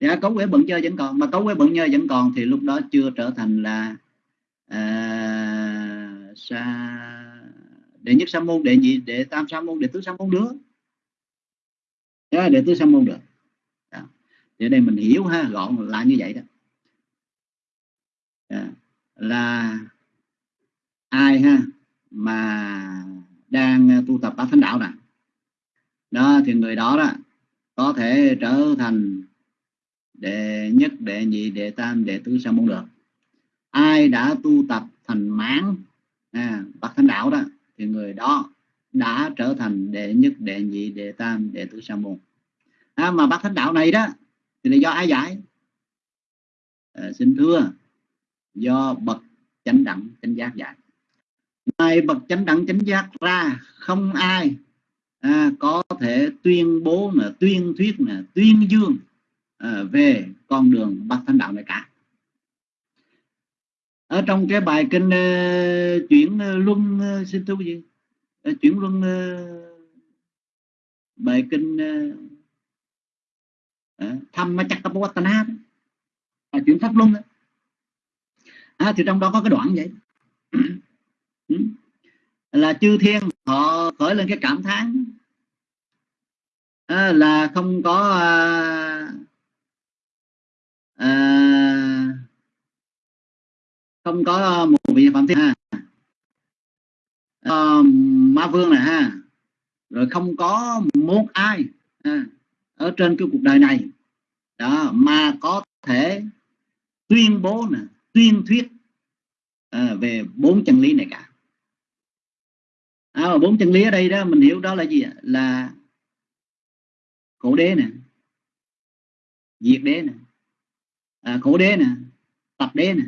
Dạ cấu quế bận nhơ vẫn còn mà cấu quế bận nhơ vẫn còn thì lúc đó chưa trở thành là à, sa đệ nhất sa môn đệ nhị đệ tam sa môn đệ tứ sa môn được. Đó, đệ tứ sa môn được. Đó. thì đây mình hiểu ha gọn là như vậy đó. À, là ai ha mà đang tu tập bát thánh đạo nè? Đó thì người đó đó có thể trở thành đệ nhất đệ nhị đệ tam đệ tứ sa môn được ai đã tu tập thành mãn à, bậc thánh đạo đó thì người đó đã trở thành đệ nhất đệ nhị đệ tam đệ tứ sa môn. À, mà bậc thánh đạo này đó thì là do ai giải à, xin thưa do bậc chánh đẳng chánh giác giải ngoài bậc chánh đẳng chánh giác ra không ai à, có thể tuyên bố là tuyên thuyết là tuyên dương à, về con đường bậc thánh đạo này cả ở trong cái bài kinh uh, chuyển uh, luân uh, xin thưa gì uh, chuyển luân uh, bài kinh uh, uh, thăm chắc cấp Watana à, chuyển pháp luân à, thì trong đó có cái đoạn vậy. <clears throat> Ừ. Là chư thiên họ khởi lên cái cảm thán. À, là không có à, à, không có ờ, một vị phạm thiên ha. À, ma vương này ha. Rồi không có một ai ha, ở trên cái cuộc đời này. Đó mà có thể tuyên bố nè tuyên thuyết à, về bốn chân lý này cả. À, bốn chân lý ở đây đó mình hiểu đó là gì là khổ đế nè diệt đế nè à, khổ đế nè tập đế nè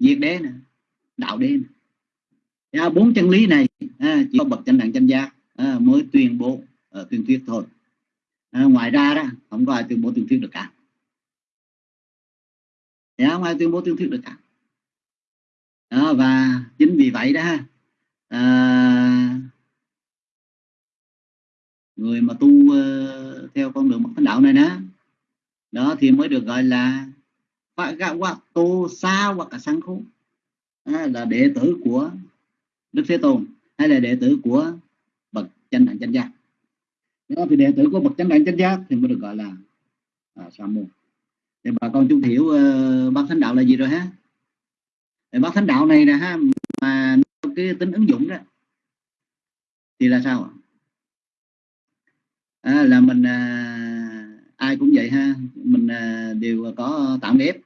diệt đế nè đạo đế nè. À, bốn chân lý này à, chỉ có bậc chánh đẳng chánh giác à, mới tuyên bố à, tuyên thuyết thôi. À, ngoài ra đó không có ai tuyên bố tuyên thuyết được cả. Dạ, không ai tuyên bố tuyên thuyết được cả. À, và chính vì vậy đó à, người mà tu uh, theo con đường bậc thánh đạo này đó đó thì mới được gọi là hoặc tô sa hoặc là sang khô là đệ tử của đức thế tôn hay là đệ tử của bậc chánh đẳng chánh giác. Đó thì đệ tử của bậc chánh đẳng chánh giác thì mới được gọi là à, sa môn. Thì bà con chúng hiểu uh, ờ, bác thánh đạo là gì rồi ha? Thì bác thánh đạo này nè ha mà cái tính ứng dụng đó thì là sao à, là mình à, ai cũng vậy ha mình à, đều có tạo nghiệp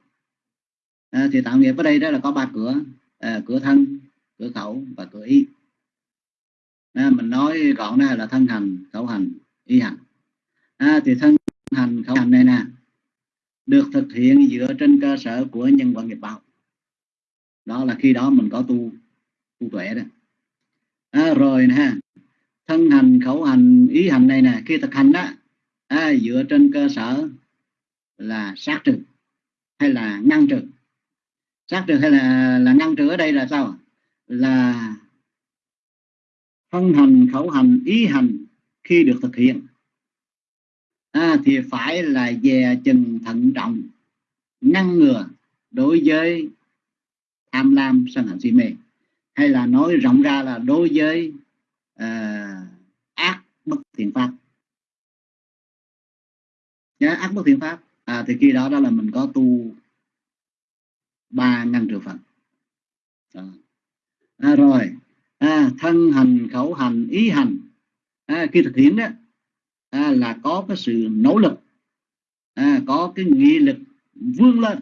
à, thì tạo nghiệp ở đây đó là có ba cửa. À, cửa thân cửa khẩu và cửa ý à, mình nói gọn ra là thân hành khẩu hành ý hành. À, thì thân hành khẩu hành này nè được thực hiện dựa trên cơ sở của nhân quả nghiệp báo. Đó là khi đó mình có tu tu tuệ đó. À, rồi nè thân hành khẩu hành ý hành này nè khi thực hành đó à, dựa trên cơ sở là sát trừ hay là ngăn trừ sát trừ hay là là ngăn trừ ở đây là sao là thân hành khẩu hành ý hành khi được thực hiện. À, thì phải là dè chừng thận trọng ngăn ngừa đối với tham lam sân hận si mê. Hay là nói rộng ra là đối với uh, ác bất thiện pháp. Nhá, ác bất thiện pháp. À, thì khi đó đó là mình có tu ba ngăn triệu phật à. À, rồi. À, thân hành khẩu hành ý hành. À, khi thực hiện đó à, là có cái sự nỗ lực. À, có cái nghị lực vươn lên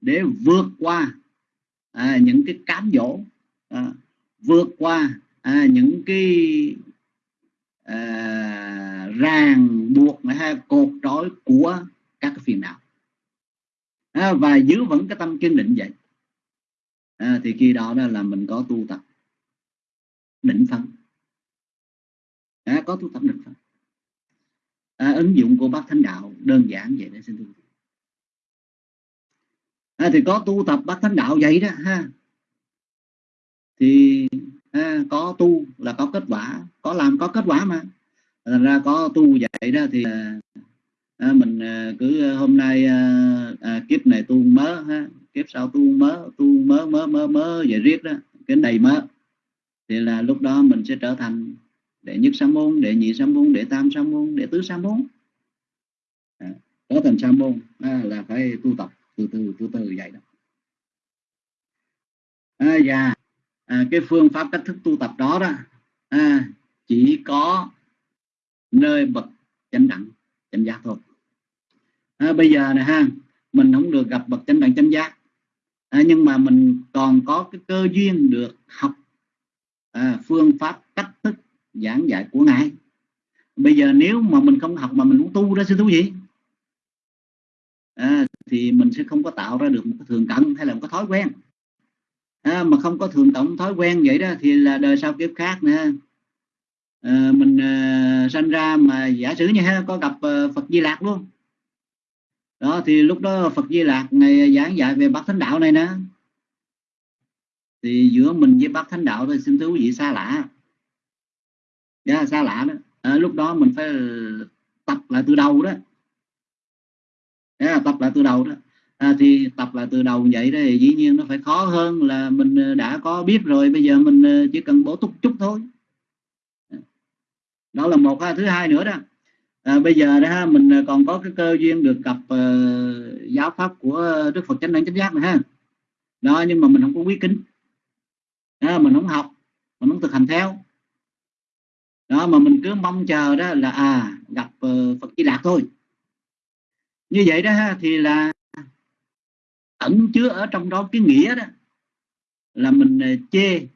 để vượt qua à, những cái cám dỗ. À, vượt qua à, những cái à, ràng buộc hay cột trói của các cái phiền não à, và giữ vững cái tâm kiên định vậy. À, thì khi đó, đó là mình có tu tập. Định phân. À, có tu tập định phân. À, ứng dụng của bác thánh đạo đơn giản vậy để xin thưa à, thì có tu tập bác thánh đạo vậy đó ha. Thì à, có tu là có kết quả. Có làm có kết quả mà. Thành ra có tu vậy đó thì à, mình à, cứ à, hôm nay à, à, kiếp này tu mớ ha kiếp sau tu mớ tu mớ mớ mớ mớ vậy riết đó cái đầy mớ. Thì là lúc đó mình sẽ trở thành đệ nhất sa môn đệ nhị sa môn đệ tam sa môn đệ tứ sa môn. À, trở thành sa môn à, là phải tu tập từ từ từ từ vậy đó. À, và à, cái phương pháp cách thức tu tập đó đó à, chỉ có nơi bậc chánh đẳng chánh giác thôi à, bây giờ này ha mình không được gặp bậc chánh đẳng chánh giác. À, nhưng mà mình còn có cái cơ duyên được học à, phương pháp cách thức giảng dạy của ngài. Bây giờ nếu mà mình không học mà mình muốn tu đó sư thú gì à, thì mình sẽ không có tạo ra được một cái thường cận hay là một cái thói quen. À, mà không có thường tổng thói quen vậy đó thì là đời sau kiếp khác nữa à, mình à, sanh ra mà giả sử như ha có gặp à, Phật Di Lạc luôn đó thì lúc đó Phật Di Lạc ngày giảng dạy về bát thánh đạo này nè. Thì giữa mình với bác thánh đạo thì xin thưa quý vị xa lạ. Yeah, xa lạ đó. À, lúc đó mình phải tập lại từ đầu đó. Yeah, tập lại từ đầu đó. À, thì tập lại từ đầu vậy đó thì dĩ nhiên nó phải khó hơn là mình ờ, đã có biết rồi bây giờ mình ờ, chỉ cần bổ túc chút thôi. Đó là một à, thứ hai nữa đó à, bây giờ đó mình à, còn có cái cơ duyên được gặp uh, giáo pháp của đức phật chánh đẳng chánh giác này ha. Đó nhưng mà mình không có quý kính. Đó, mình không học mình không thực hành theo. Đó mà mình cứ mong chờ đó là à gặp uh, Phật Di Lạc thôi. Như vậy đó thì là ẩn chứa ở trong đó cái nghĩa đó là mình à, chê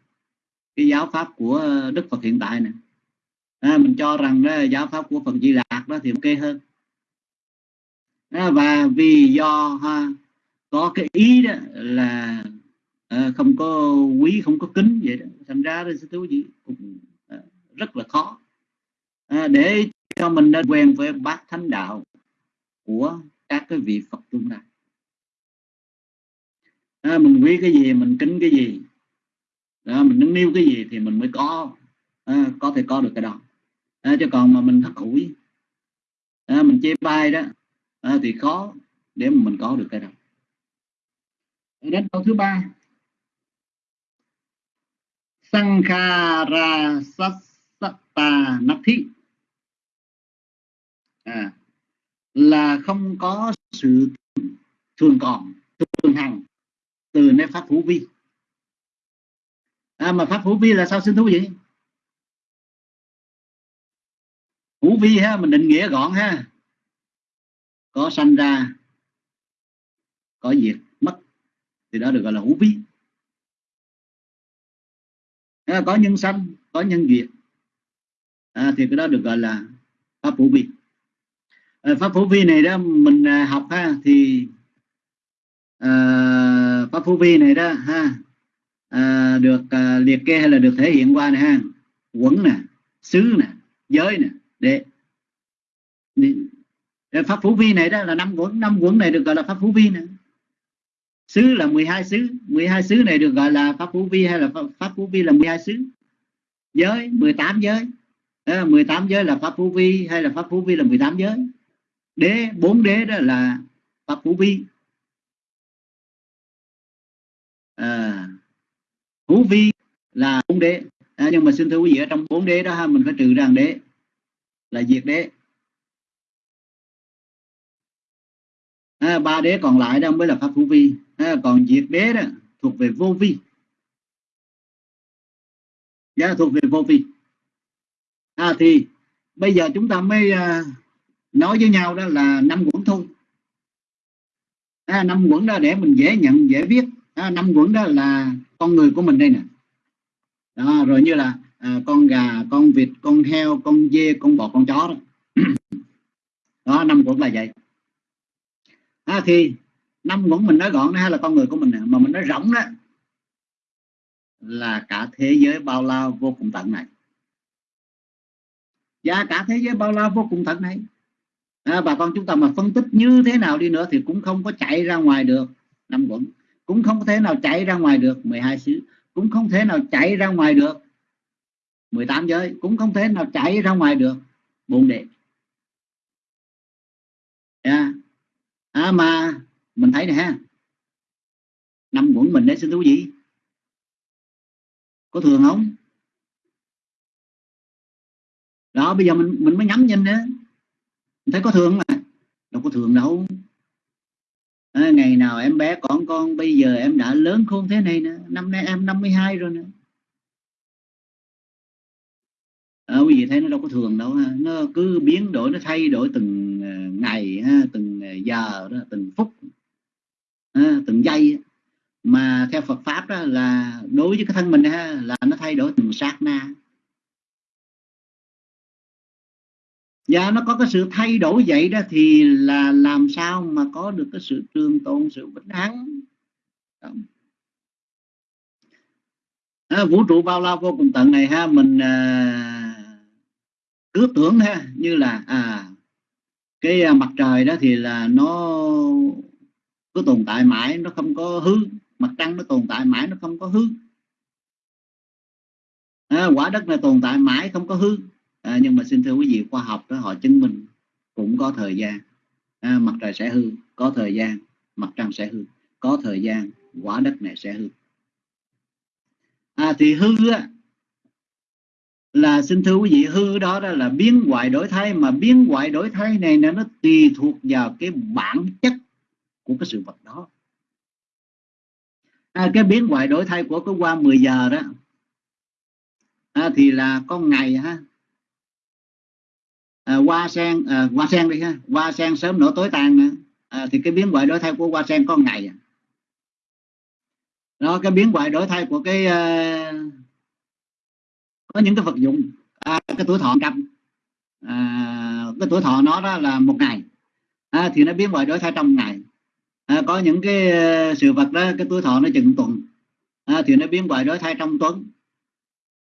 cái giáo pháp của Đức Phật hiện tại này à, mình cho rằng đó giáo pháp của Phật Di Lạc đó thì ok hơn. À, và vì do ha, có cái ý đó là à, không có quý không có kính vậy đó thành ra sư thú gì cũng à, rất là khó. À, để cho mình nên quen với bát thánh đạo của các cái vị Phật tương lai à, mình quý cái gì mình kính cái gì. Đó, mình nâng niu cái gì thì mình mới có à, có thể có được cái đó à, chứ còn mà mình thất hủi à, mình chê bai đó à, thì khó để mà mình có được cái đó. Đến câu thứ ba. Sankhara Sassata Nathi à, là không có sự thường còn thường hằng từ nơi pháp hữu vi. À, mà pháp hữu vi là sao xin thú vị? Hữu vi ha mình định nghĩa gọn ha. Có sanh ra có diệt mất thì đó được gọi là hữu vi. À, có nhân sanh có nhân diệt. À, thì cái đó được gọi là pháp hữu vi. À, pháp hữu vi này đó mình à, học ha thì à, pháp hữu vi này đó ha à, được à, liệt kê hay là được thể hiện qua này ha. Quẩn nè xứ nè giới nè để, để pháp phú vi này đó là năm quẩn năm quẩn này được gọi là pháp phú vi nè. Xứ là 12 xứ 12 xứ này được gọi là pháp phú vi hay là pháp phú vi là 12 xứ giới 18 giới. Đó là 18 giới là pháp phú vi hay là pháp phú vi là 18 giới. Đế bốn đế đó là pháp phú vi à, phú vi là bốn đế. À, nhưng mà xin thưa quý vị ở trong bốn đế đó ha, mình phải trừ rằng đế là diệt đế. À, ba đế còn lại đó mới là pháp hữu vi. À, còn diệt đế đó thuộc về vô vi. Giá dạ, thuộc về vô vi. À, thì bây giờ chúng ta mới à, nói với nhau đó là năm quẩn thôi. À, năm quẩn đó để mình dễ nhận dễ viết à, năm quẩn đó là con người của mình đây nè. Đó, rồi như là à, con gà con vịt con heo con dê con bò con chó đó. <clears throat> Đó năm cũng là vậy. À, thì năm quẩn mình nói gọn hay là con người của mình mà mình nói rộng đó là cả thế giới bao la vô cùng tận này. Và cả thế giới bao la vô cùng tận này. À, bà con chúng ta mà phân tích như thế nào đi nữa thì cũng không có chạy ra ngoài được năm quẩn cũng không thể nào chạy ra ngoài được 12 xứ. Cũng không thể nào chạy ra ngoài được. 18 giới cũng không thể nào chạy ra ngoài được. Bồn đệ yeah. à, mà mình thấy nè ha. Năm quẩn mình đấy xin thú gì có thường không? Đó bây giờ mình mình mới nhắm nhìn nữa. Mình thấy có thường mà. Đâu có thường đâu. À, ngày nào em bé còn con bây giờ em đã lớn khôn thế này nữa năm nay em 52 rồi nữa à, quý vị thấy nó đâu có thường đâu ha. nó cứ biến đổi nó thay đổi từng ờ, ngày ha, từng ờ, giờ đó, từng phút ha, từng giây mà theo Phật pháp đó là đối với cái thân mình ha, là nó thay đổi từng sát na. Và nó có cái sự thay đổi vậy đó thì là làm sao mà có được cái sự trường tồn sự vĩnh hằng? À, vũ trụ bao la vô cùng tận này ha mình à, cứ tưởng ha như là à cái à, mặt trời đó thì là nó cứ tồn tại mãi nó không có hư mặt trăng nó tồn tại mãi nó không có hư. À, quả đất này tồn tại mãi không có hư. À, nhưng mà xin thưa quý vị khoa học đó họ chứng minh cũng có thời gian. À, mặt trời sẽ hư có thời gian mặt trăng sẽ hư có thời gian quả đất này sẽ hư. À, thì hư á, là xin thưa quý vị hư đó, đó là biến hoại đổi thay mà biến hoại đổi thay này là nó tùy thuộc vào cái bản chất của cái sự vật đó. À, cái biến hoại đổi thay của cái qua 10 giờ đó à, thì là con ngày ha. À, hoa sen à, hoa sen đi ha hoa sen sớm nổ tối tàn nữa. À, thì cái biến hoại đổi thay của hoa sen có ngày à. đó cái biến hoại đổi thay của cái uh, có những cái vật dụng. À, cái tuổi thọ trăm à, cái tuổi thọ nó đó là một ngày. À, thì nó biến đổi đổi thay trong ngày. À, có những cái ờ, sự vật đó cái tuổi thọ nó chừng tuần. À, thì nó biến đổi đổi thay trong tuần.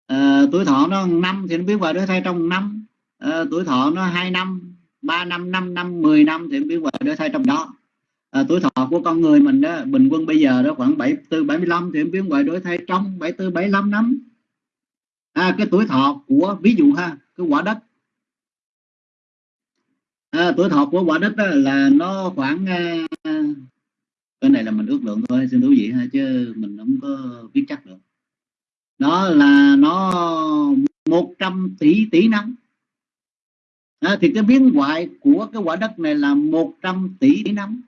À, tuổi thọ nó năm thì nó biến hoại đổi thay trong năm. À, tuổi thọ nó hai năm ba năm năm năm 10 năm thì biến hoại đổi thay trong đó. À, tuổi thọ của con người mình đó bình quân bây giờ đó khoảng 74 75 thì biến hoại đổi thay trong 74 75 năm à, cái tuổi thọ của ví dụ ha cái quả đất. À, tuổi thọ của quả đất đó là nó khoảng à, cái này là mình ước lượng thôi xin thú vị ha chứ mình không có biết chắc được. Nó là nó 100 tỷ tỷ năm. À, thì cái biến hoại của cái quả đất này là 100 tỷ năm.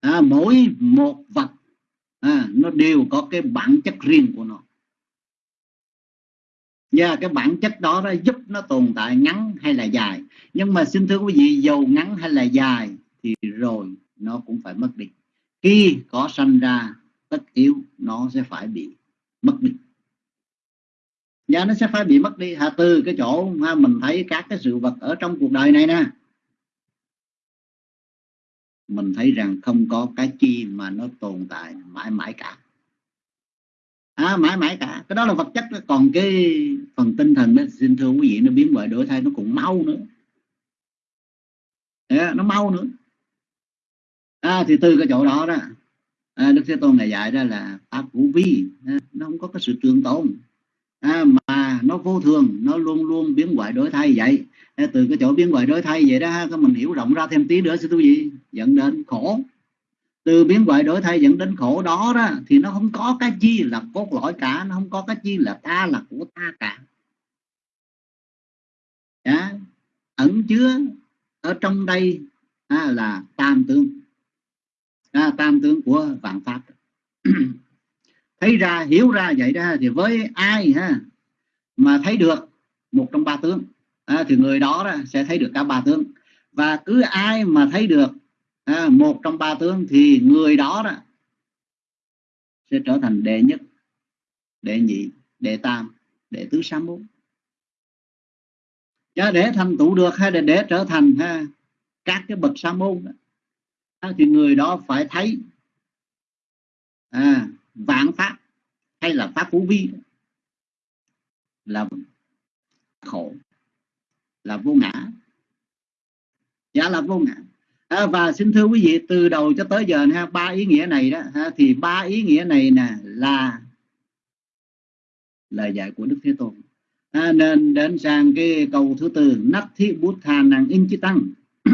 À, mỗi một vật à, nó đều có cái bản chất riêng của nó. Và cái bản chất đó nó giúp nó tồn tại ngắn hay là dài. Nhưng mà xin thưa quý vị dầu ngắn hay là dài thì rồi nó cũng phải mất đi. Khi có sanh ra tất yếu nó sẽ phải bị mất đi. Và nó sẽ phải bị mất đi. Ha từ cái chỗ ha, mình thấy các cái sự vật ở trong cuộc đời này nè mình thấy rằng không có cái chi mà nó tồn tại mãi mãi cả. À, mãi mãi cả. Cái đó là vật chất đó. còn cái phần tinh thần đó xin thưa quý vị nó biến đổi đổi thay nó cũng mau nữa. À, nó mau nữa. À, thì từ cái chỗ đó đó à, đức thế tôn này dạy ra là pháp vũ vi à, nó không có cái sự trường tồn. À, mà nó vô thường nó luôn luôn biến hoại đổi thay vậy. Từ cái chỗ biến hoại đổi thay vậy đó các mình hiểu rộng ra thêm tí nữa sẽ tu gì dẫn đến khổ. Từ biến hoại đổi thay dẫn đến khổ đó đó thì nó không có cái chi là cốt lõi cả nó không có cái chi là ta là của ta cả. Đó. ẩn chứa ở trong đây à, là tam tướng à, tam tướng của vạn pháp. <clears throat> Thấy ra hiểu ra vậy đó thì với ai ha mà thấy được một trong ba tướng à, thì người đó, đó sẽ thấy được cả ba tướng. Và cứ ai mà thấy được à, một trong ba tướng thì người đó, đó sẽ trở thành đệ nhất đệ nhị đệ tam đệ tứ sám bốn cho để thành tựu được hay là để trở thành ha, các cái bậc sa môn đó, à, thì người đó phải thấy à, vạn pháp hay là pháp phú vi là khổ là vô ngã. Giá là vô ngã. À, và xin thưa quý vị từ đầu cho tới giờ ha ba ý nghĩa này đó ha, thì ba ý nghĩa này nè là lời dạy của đức thế tôn. À, nên đến sang cái câu thứ tư nắp thi bút thà nàng in chi tăng. <clears throat>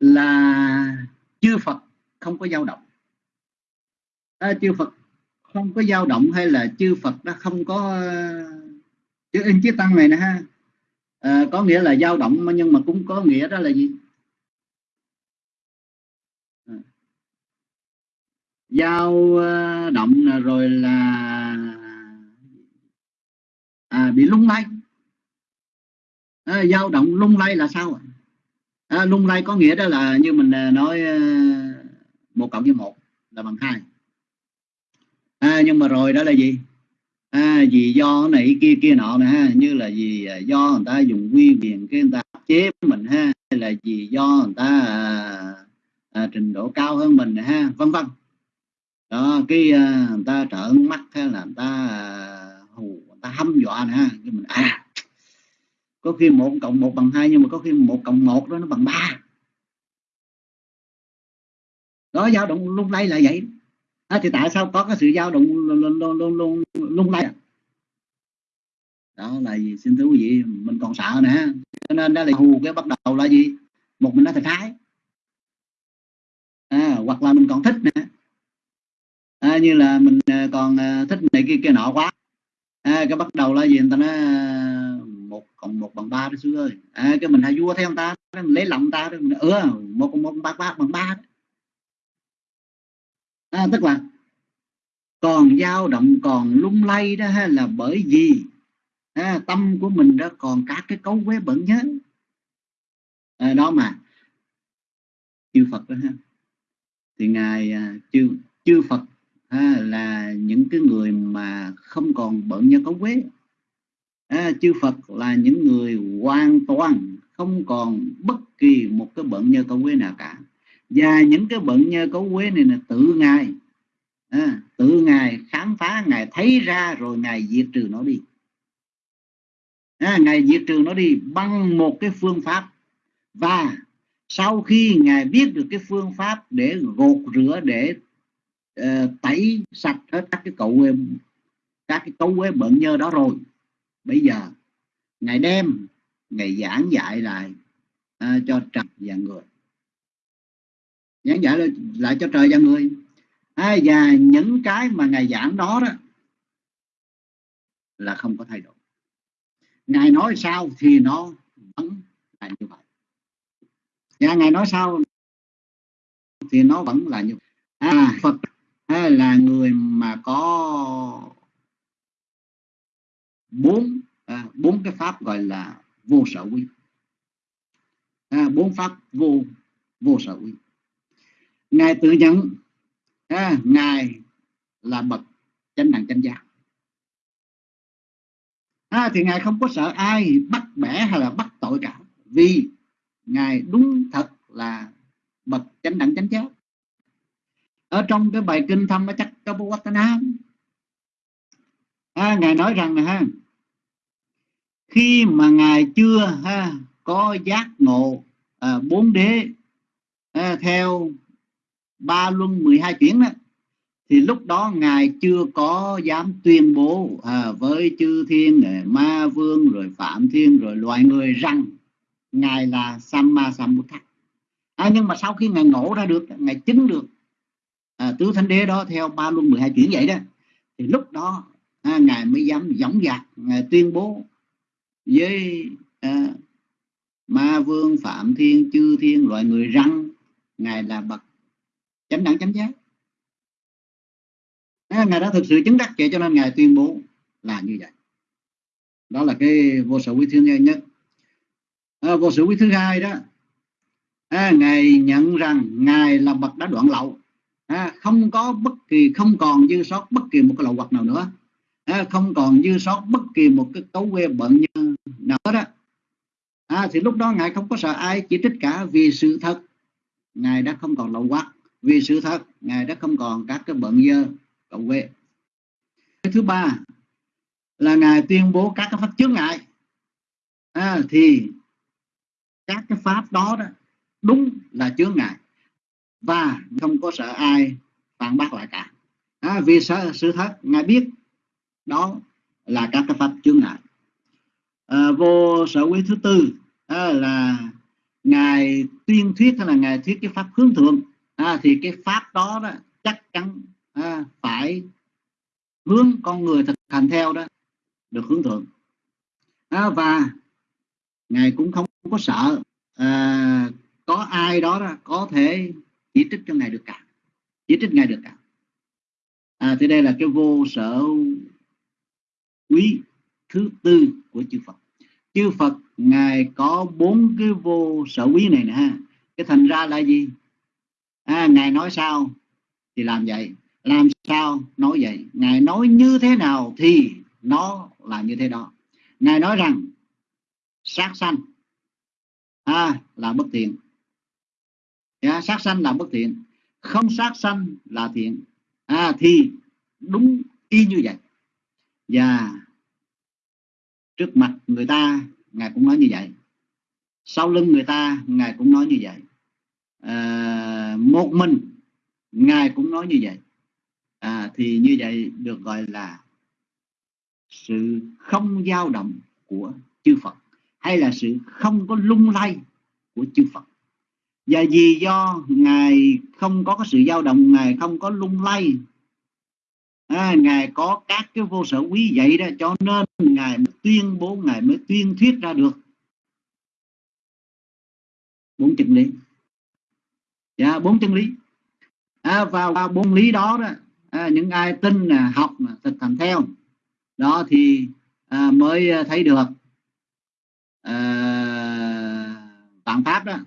Là chư phật không có dao động. À, chư phật không có dao động hay là chư phật đã không có ờ, chữ in chữ tăng này nè ha. À, có nghĩa là dao động nhưng mà cũng có nghĩa đó là gì? À. dao động rồi là à, bị lung lay. À, dao động lung lay là sao à, lung lay có nghĩa đó là như mình nói một cộng với một là bằng hai à, nhưng mà rồi đó là gì? À, vì do này kia kia nọ nè ha như là vì à, do người ta dùng quy quyền cái người ta chế mình ha hay là vì do người ta à, à, trình độ cao hơn mình ha vân vân. Đó cái à, người ta trợn mắt hay là người ta à, hù người ta hâm dọa nè ha cái mình à có khi một cộng một bằng hai nhưng mà có khi một cộng một đó nó bằng ba. Đó dao động lúc nay là vậy à, thì tại sao có cái sự dao động luôn luôn luôn luôn luôn lay à? đó là gì xin thưa quý vị mình còn sợ nè cho nên đó là hù cái bắt đầu là gì? Một mình nó thành thái. À, hoặc là mình còn thích nè à, như là mình à, còn à, thích này kia kia nọ quá. À, cái bắt đầu là gì? Người ta nói một cộng một bằng ba đó xưa ơi. À, cái mình hay vua theo người ta mình lấy lòng ta đó mình ừ một cộng một bằng ba, ba bằng ba đó à, tức là còn dao động còn lung lay đó ha, là bởi vì à, tâm của mình đó còn các cái cấu quế bẩn nhớ. À, đó mà chư Phật đó ha. Thì ngài à, chư chư Phật ha, là những cái người mà không còn bận nhớ cấu quế. À, chư Phật là những người hoàn toàn không còn bất kỳ một cái bận nhơ cấu quế nào cả và những cái bận nhơ cấu quế này là tự ngài à, tự ngài khám phá ngài thấy ra rồi ngài diệt trừ nó đi. À, ngài diệt trừ nó đi bằng một cái phương pháp. Và sau khi ngài biết được cái phương pháp để gột rửa để uh, tẩy sạch hết các cái cậu các cái cấu quế bận nhơ đó rồi bây giờ ngài đem ngài giảng dạy lại uh, cho trần và người giảng dạy lại, cho trời và người. À, và những cái mà ngài giảng đó đó là không có thay đổi. Ngài nói sao thì nó vẫn là như vậy. Và ngài nói sao thì nó vẫn là như vậy. À phật là người mà có bốn à, bốn cái pháp gọi là vô sở quy. À, bốn pháp vô vô sở quy ngài tự nhận à, ngài là bậc chánh đẳng chánh giác. À, thì ngài không có sợ ai bắt bẻ hay là bắt tội cả vì ngài đúng thật là bậc chánh đẳng chánh giác. Ở trong cái bài kinh thâm chắc có Kapawatana à, ngài nói rằng là ha khi mà ngài chưa ha có giác ngộ à, bốn đế à, theo ba luân 12 chuyển đó. Thì lúc đó ngài chưa có dám tuyên bố à, với chư thiên à, ma vương rồi phạm thiên rồi loài người rằng ngài là samma sambuddha. À, nhưng mà sau khi ngài ngộ ra được ngài chứng được à, tứ thánh đế đó theo ba luân 12 chuyển vậy đó thì lúc đó à, ngài mới dám dõng dạc ngài tuyên bố với à, ma vương phạm thiên chư thiên loại người răng ngài là bậc chánh đẳng chánh giác. À, ngài đã thực sự chứng đắc vậy cho nên ngài tuyên bố là như vậy. Đó là cái vô sở quý thứ nhất. À, vô sở quý thứ hai đó à, ngài nhận rằng ngài là bậc đã đoạn lậu. À, không có bất kỳ không còn dư sót bất kỳ một cái lậu hoặc nào nữa. À, không còn dư sót bất kỳ một cái cấu quê bận như nào đó à, thì lúc đó ngài không có sợ ai chỉ trích cả vì sự thật. Ngài đã không còn lậu hoặc vì sự thật ngài đã không còn các cái bận dơ cậu cái thứ ba là ngài tuyên bố các cái pháp chướng ngại. À, thì các cái pháp đó đó đúng là chướng ngại và không có sợ ai phản bác lại cả. À, vì sự, sự thật ngài biết đó là các cái pháp chướng ngại. À, vô sở quý thứ tư à, là ngài tuyên thuyết hay là ngài thuyết cái pháp hướng thượng à, thì cái pháp đó, đó chắc chắn à, phải hướng con người thực hành theo đó được hướng thượng. À, và ngài cũng không có sợ à, có ai đó, đó có thể chỉ trích cho ngài được cả chỉ trích ngài được cả. À, thì đây là cái vô sở quý thứ tư của chư Phật. Chư Phật ngài có bốn cái vô sở quý này nè cái thành ra là gì? À, ngài nói sao thì làm vậy. Làm sao nói vậy? Ngài nói như thế nào thì nó là như thế đó. Ngài nói rằng sát sanh à, là bất thiện. À, sát sanh là bất thiện. Không sát sanh là thiện. À, thì đúng y như vậy. Và trước mặt người ta ngài cũng nói như vậy. Sau lưng người ta ngài cũng nói như vậy à, một mình ngài cũng nói như vậy. À, thì như vậy được gọi là sự không dao động của chư Phật hay là sự không có lung lay của chư Phật. Và vì do ngài không có cái sự dao động ngài không có lung lay à, ngài có các cái vô sở quý vậy đó cho nên ngài mới tuyên bố ngài mới tuyên thuyết ra được. Bốn chân lý dạ bốn chân lý. À, vào, bốn lý đó đó à, những ai tin học thực hành theo đó thì à, mới à, thấy được à, tạng pháp đó.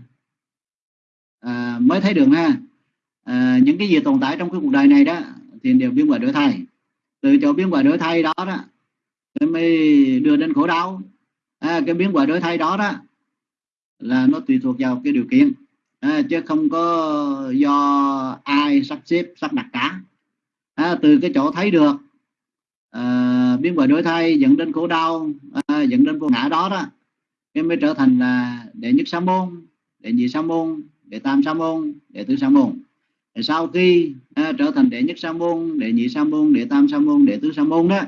À, mới thấy được ha. À, những cái gì tồn tại trong cái cuộc đời này đó thì đều biến quả đổi thay. Từ chỗ biến quả đổi thay đó đó mới đưa đến khổ đau. À, cái biến quả đổi thay đó đó là nó tùy thuộc vào cái điều kiện à, chứ không có do ai sắp xếp sắp đặt cả. À, từ cái chỗ thấy được à, biến bởi đổi thay dẫn đến khổ đau à, dẫn đến vô ngã đó đó em mới trở thành là đệ nhất sa môn đệ nhị sa môn đệ tam sa môn đệ tứ sa môn. Sau khi à, trở thành đệ nhất sa môn đệ nhị sa môn đệ tam sa môn đệ tứ sa môn đó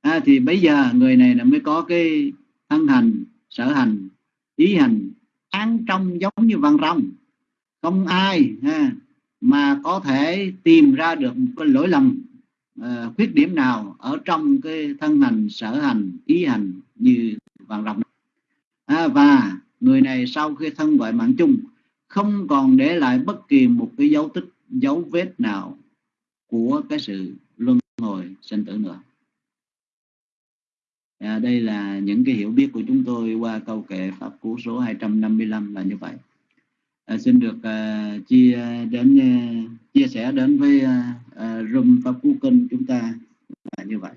à, thì bây giờ người này là mới có cái thân hành sở hành ý hành án trong giống như văn rồng không ai ha, mà có thể tìm ra được một cái lỗi lầm uh, khuyết điểm nào ở trong cái thân hành sở hành ý hành như vàng rộng à, và người này sau khi thân gọi mạng chung không còn để lại bất kỳ một cái dấu tích dấu vết nào của cái sự luân hồi sinh tử nữa. À, đây là những cái hiểu biết của chúng tôi qua câu kệ pháp cú số 255 là như vậy à, xin được à, chia đến à, chia sẻ đến với uh, room pháp cú kinh chúng ta là như vậy.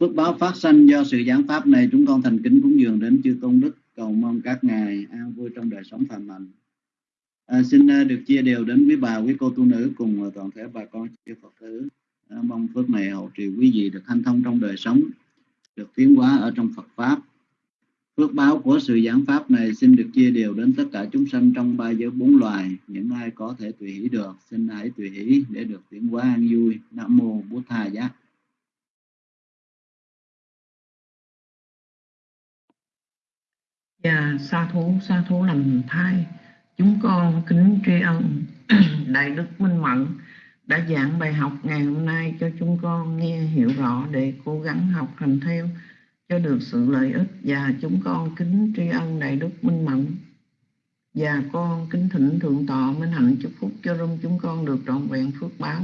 Phước báo phát sanh do sự giảng pháp này chúng con thành kính cúng dường đến chư tôn đức. Cầu mong các ngài an vui trong đời sống thành lành. À, xin được chia đều đến quý bà quý cô tu nữ cùng toàn thể bà con chư phật tử. À, mong phước này hậu trì quý vị được hanh thông trong đời sống được tiến hóa ở trong phật pháp phước báo của sự giảng pháp này xin được chia đều đến tất cả chúng sanh trong ba giới bốn loài. Những ai có thể tùy hỷ được xin hãy tùy hỷ để được tiến hóa an vui. Nam mô bút tha giác dạ, sa thú sa thú làm thai. Chúng con kính tri ân <clears throat> đại đức minh mẫn đã giảng bài học ngày hôm nay cho chúng con nghe hiểu rõ để cố gắng học hành theo cho được sự lợi ích và chúng con kính tri ân đại đức minh mẫn và con kính thỉnh thượng tọa minh hạnh chúc phúc cho rung chúng con được trọn vẹn phước báo.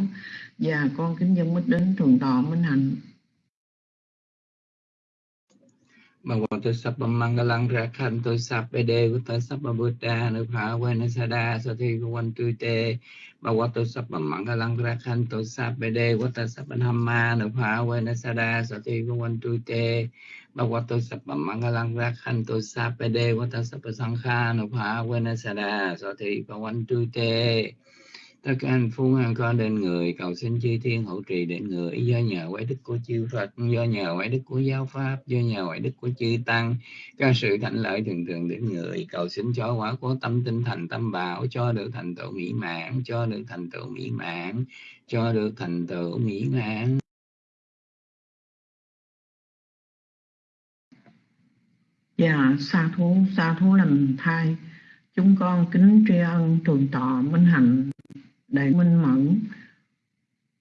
Và con kính dân mít đến thượng tọa minh hạnh. บางวันตัวสัพพมังกลังระคันตัวสัพเปเดกุตสัพพบุตตานุภาเวนัสดาสติกวันตุเตบางวันตัวสัพพมังกลังระคันตัวสัพเปเดกุตสัพพธรรมานุภาเวนัสดาสติกวันตุเตบางวันตัวสัพพมังกลังระคันตัวสัพเปเดกุตสัพพสังฆานุภาเวนัสดาสติกวันตุเต tất cả anh phú an con đến người, cầu xin chư thiên hộ trì đến người. Do nhờ quái đức của chư Phật, do nhờ quái đức của giáo pháp, do nhờ quái đức của chư tăng các sự thạnh lợi thường thường đến người. Cầu xin cho quả của tâm tinh thành tâm bảo, cho được thành tựu mỹ mãn, cho được thành tựu mỹ mãn, cho được thành tựu mỹ mãn. Dạ sa thú sa thú lành thai. Chúng con kính tri ân trường tọa minh hạnh đại minh mẫn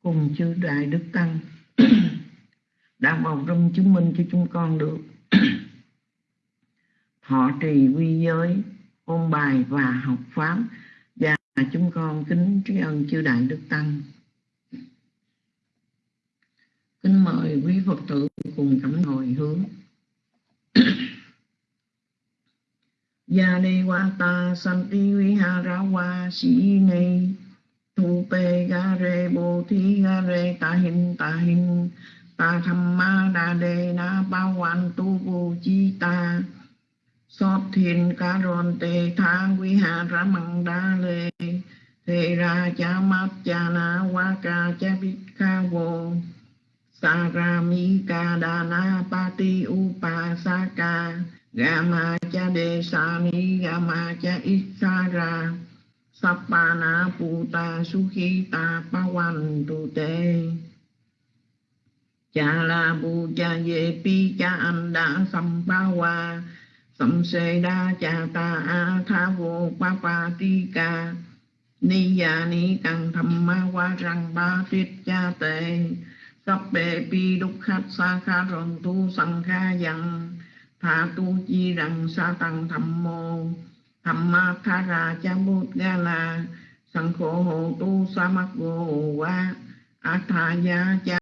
cùng chư đại đức tăng <clears throat> đã vào rung chứng minh cho chúng con được. <clears throat> Thọ trì quy giới, ôn bài và học pháp và chúng con kính tri ân chư đại đức tăng. Kính mời quý phật tử cùng cảm hồi hướng. <clears throat> Gia đi ta santi vihara wa thu pe ga re bồ thi ga re ta hin ta hin ta tham ma đa đề na ba wan tu bồ chi ta sót thiền ca ron tề tha vi hà ra măng đa lê thề ra cha mát cha na wa ca cha bít ca vô sa ra mi ca đa na pa ti u pa sa ca Gama cha de sa ni gama cha isara Sappana puta sukhita pawan tu te. Chala bu cha ye pi cha anda sampawa Sam se đa cha ta a tha vô pa pa ti ca Ni ya ni tăng tham ma wa răng ba tiết cha tệ Sắp bệ pi đúc khát sa kha rον tu sang kha yang tha tu chi rằng sa tăng tham mô tham ma tha ra cha bút ga la sang khổ hộ tu sa mắc vô qua a cha